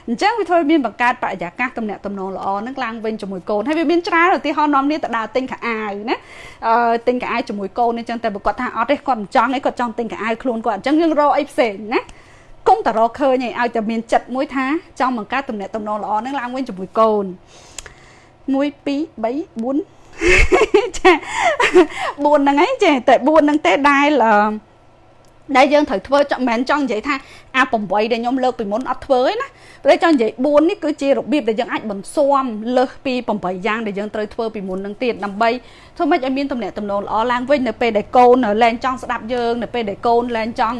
អញ្ចឹងវាធ្វើមានបង្កើតបរិយាកាសទំនាក់ទំនងល្អហ្នឹងឡើងវិញជាមួយកូនហើយវាមានច្រើនឧទាហរណ៍នាំគ្នាទៅដើរទិញខោអាវណាអឺទិញខោអាវជាមួយកូនអញ្ចឹងតែបើគាត់ថាអត់ទេគាត់មិនចង់ឯងគាត់ចង់ទិញខោអាវខ្លួនគាត់អញ្ចឹងយើងរកអីផ្សេងណាគុំតរកឃើញឲ្យតែមានចិត្តមួយថាចង់បង្កើតទំនាក់ទំនងល្អហ្នឹងឡើងវិញជាមួយកូន1 2 3 4 ចា4ហ្នឹងឯងចេះតែ4ហ្នឹងទេដែលដែលយើងត្រូវធ្វើចង់មិនចង់និយាយថាអា8ដែលខ្ញុំលើកពីមុនអត់ធ្វើទេណាព្រោះចង់និយាយ4នេះគឺជារបៀបដែលយើងអាចបន្ស៊ាំលើសពី8យ៉ាងដែលយើងត្រូវធ្វើពីមុននឹងទៀតដើម្បីធ្វើម៉េចឲ្យមានទំនាក់ទំនងល្អឡើងវិញនៅពេលដែលកូនលែងចង់ស្ដាប់យើងនៅពេលដែលកូនលែងចង់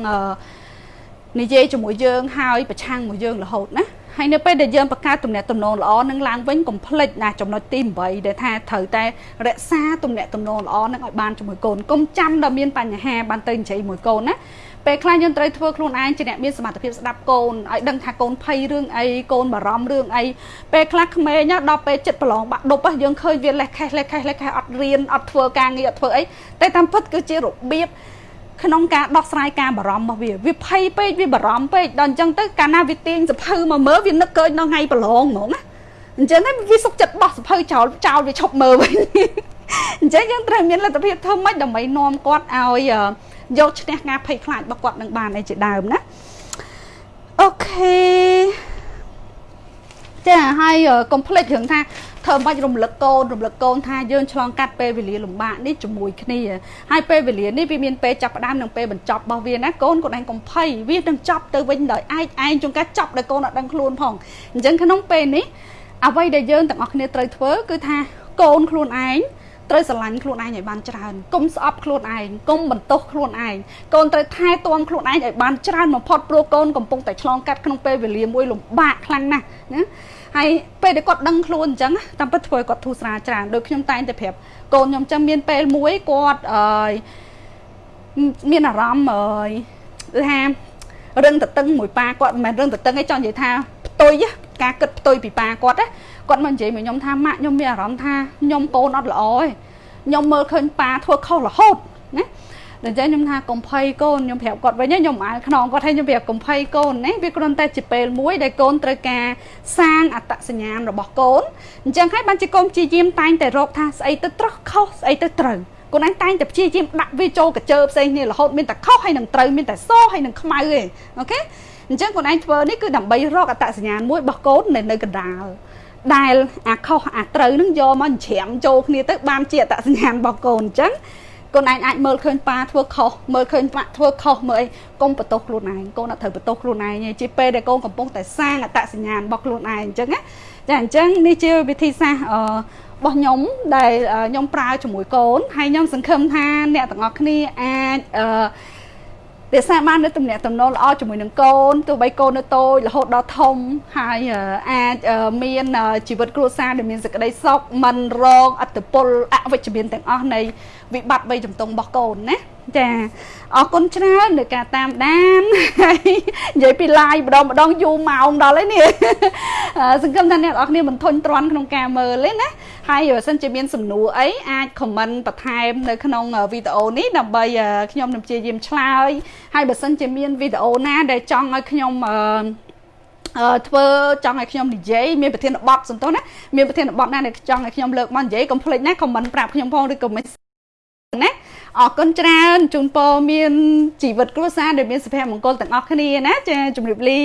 និយាយជាមួយយើងហើយប្រឆាំងមួយយើងរហូតណា ហើយនៅពេលដែលយើងបង្កើតទំនាក់ទំនងល្អនឹងឡើងវិញកុំភ្លេចណាចំណុចទី8ដែលថាត្រូវតែរក្សាទំនាក់ទំនងល្អនឹងឲ្យបានជាមួយកូនកុំចាំដល់មានបញ្ហាបានទៅនិយាយមួយកូនណាពេលខ្លះយើងត្រូវធ្វើខ្លួនឯងជាអ្នកមានសមត្ថភាពស្ដាប់កូនឲ្យដឹងថាកូនភ័យរឿងអីកូនបារម្ភរឿងអីពេលខ្លះក្មេងដល់ពេលចិត្តប្រឡងបាក់ដប់យើងឃើញវាលេះខេះលេះខេះលេះខេះអត់រៀនអត់ធ្វើការងារអត់ធ្វើអីតែតាមពិតគឺជារបៀប ក្នុងការដោះស្រាយការបារម្ភរបស់វាវាភ័យពេកវាបារម្ភពេកដល់អញ្ចឹងទៅកាលណាវាទាញសភៅមកមើលវានឹកឃើញដល់ថ្ងៃប្រឡងហ្មងណាអញ្ចឹងហើយវាសុកចិត្តបោះសភៅចោលចោលវាឈប់មើលវិញអញ្ចឹងយើងត្រូវមានលទ្ធភាពធ្វើម៉េចដើម្បីនាំគាត់ឲ្យយកឈ្នះការភ័យខ្លាចរបស់គាត់នឹងបានអីជាដើមណាអូខេចាហើយកុំភ្លេចរឿងថា ធ្វើមិនរំលឹកកូនរំលឹកកូនថាយើងឆ្លងកាត់ពេលវេលាលំបាកនេះជាមួយគ្នាហើយពេលវេលានេះវាមានពេលចាប់ផ្ដើមនិងពេលបញ្ចប់របស់វាណាកូនកូនឯងកុំភ័យវានឹងចប់ទៅវិញដោយឯងឯងជួនកាលចប់ដោយកូនអត់ដឹងខ្លួនផងអញ្ចឹងក្នុងពេលនេះអ្វីដែលយើងទាំងអស់គ្នាត្រូវធ្វើគឺថាកូនខ្លួនឯង ត្រូវស្រឡាញ់ខ្លួនឯងឲ្យបានច្រើនកុំស្អប់ខ្លួនឯងកុំបន្ទោសខ្លួនឯងកូនត្រូវថែទាំខ្លួនឯងឲ្យបានច្រើនបំផុតព្រោះកូនកំពុងតែឆ្លងកាត់ក្នុងពេលវេលាមួយលំបាកខ្លាំងណាស់ណាហើយពេលដែលគាត់ដឹងខ្លួនអញ្ចឹងតាមពិតធ្វើឲ្យគាត់ធូរស្រាលច្រើនដូចខ្ញុំតែងតែប្រាប់កូនខ្ញុំអញ្ចឹងមានពេលមួយគាត់អឺមានអារម្មណ៍អឺថារឹងតតឹងមួយប៉ាគាត់មិនមែនរឹងតតឹងទេចង់និយាយថាផ្ទុយ ការគិតផ្ទុយពីប៉ាគាត់ណាគាត់មកនិយាយមកខ្ញុំថាម៉ាក់ខ្ញុំមានអារម្មណ៍ថាខ្ញុំកូនអត់ល្អទេខ្ញុំមើលឃើញប៉ាធ្វើខុសរហូតណាដូច្នេះខ្ញុំថាកុំភ័យកូនខ្ញុំប្រាប់គាត់វិញខ្ញុំអាលខ្នងគាត់ឲ្យខ្ញុំប្រាប់កុំភ័យកូនណាវាគ្រាន់តែជាពេលមួយដែលកូនត្រូវការសាងអត្តសញ្ញាណរបស់កូនអញ្ចឹងហើយបានជាកូនព្យាយាមតែងតែរកថាស្អីទៅត្រោះខុសស្អីទៅត្រូវកូនឯងតែងតែព្យាយាមដាក់វាចូលកញ្ជើផ្សេងគ្នារហូតមានតែខុសហើយនឹងត្រូវមានតែសហើយនឹងខ្មៅឯងអូខេ អញ្ចឹងកូនឯងធ្វើនេះគឺដើម្បីរកអត្តសញ្ញាណមួយរបស់កូននៅនៅកណ្ដាលដែលអាខុសអាត្រូវនឹងយកមកច្រាំចូលគ្នាទៅបានជាអត្តសញ្ញាណរបស់កូនអញ្ចឹងកកូនឯងអាចមើលឃើញប៉ាធ្វើខុសមើលឃើញប៉ាធ្វើខុសមើលអីកុំបន្ទោសខ្លួនឯងកូនអត់ត្រូវបន្ទោសខ្លួនឯងទេជាពេលដែលកូនកំពុងតែសាងអត្តសញ្ញាណរបស់ខ្លួនឯងអញ្ចឹងណាចាអញ្ចឹងនេះជាវិធីសាស្ត្រអឺរបស់ខ្ញុំដែលខ្ញុំប្រើជាមួយកូនហើយខ្ញុំសង្ឃឹមថាអ្នកទាំងអស់គ្នាអាចអឺ រក្សាបាននៅទំនាក់ទំនងល្អជាមួយនឹងកូនទោះបីកូននៅតូចរហូតដល់ធំហើយអាចមានជីវិតគ្រួសារដែលមានសេចក្តីសុខមិនរងអត្តពលអវិជ្ជមានទាំងអស់នៃវិបត្តិបីជំទង់របស់កូនណា ចាអរគុណច្រើននៅការតាមដានហើយនិយាយពី live ម្ដងម្ដងយូរម៉ោងដល់ហើយនេះសង្ឃឹមថាអ្នកនរគ្នាមិនធុញទ្រាន់ក្នុងការមើលទេណាហើយបើសិនជាមានសំណួរអីអាច comment បន្ថែមនៅក្នុងវីដេអូនេះដើម្បីខ្ញុំនឹងព្យាយាមឆ្លើយហើយបើសិនជាមានវីដេអូណាដែលចង់ឲ្យខ្ញុំអឺធ្វើចង់ឲ្យខ្ញុំនិយាយមានប្រធានបទសន្តោសណាមានប្រធានបទណាដែលចង់ឲ្យខ្ញុំលើកមកនិយាយកុំភ្លេចណាខមមិនប្រាប់ខ្ញុំផងឬក៏មិនណា អរគុណច្រើនជូនពរមានជីវិតគ្រួសារដែលមានសុភមង្គលទាំងអស់គ្នាណាចាជម្រាបលា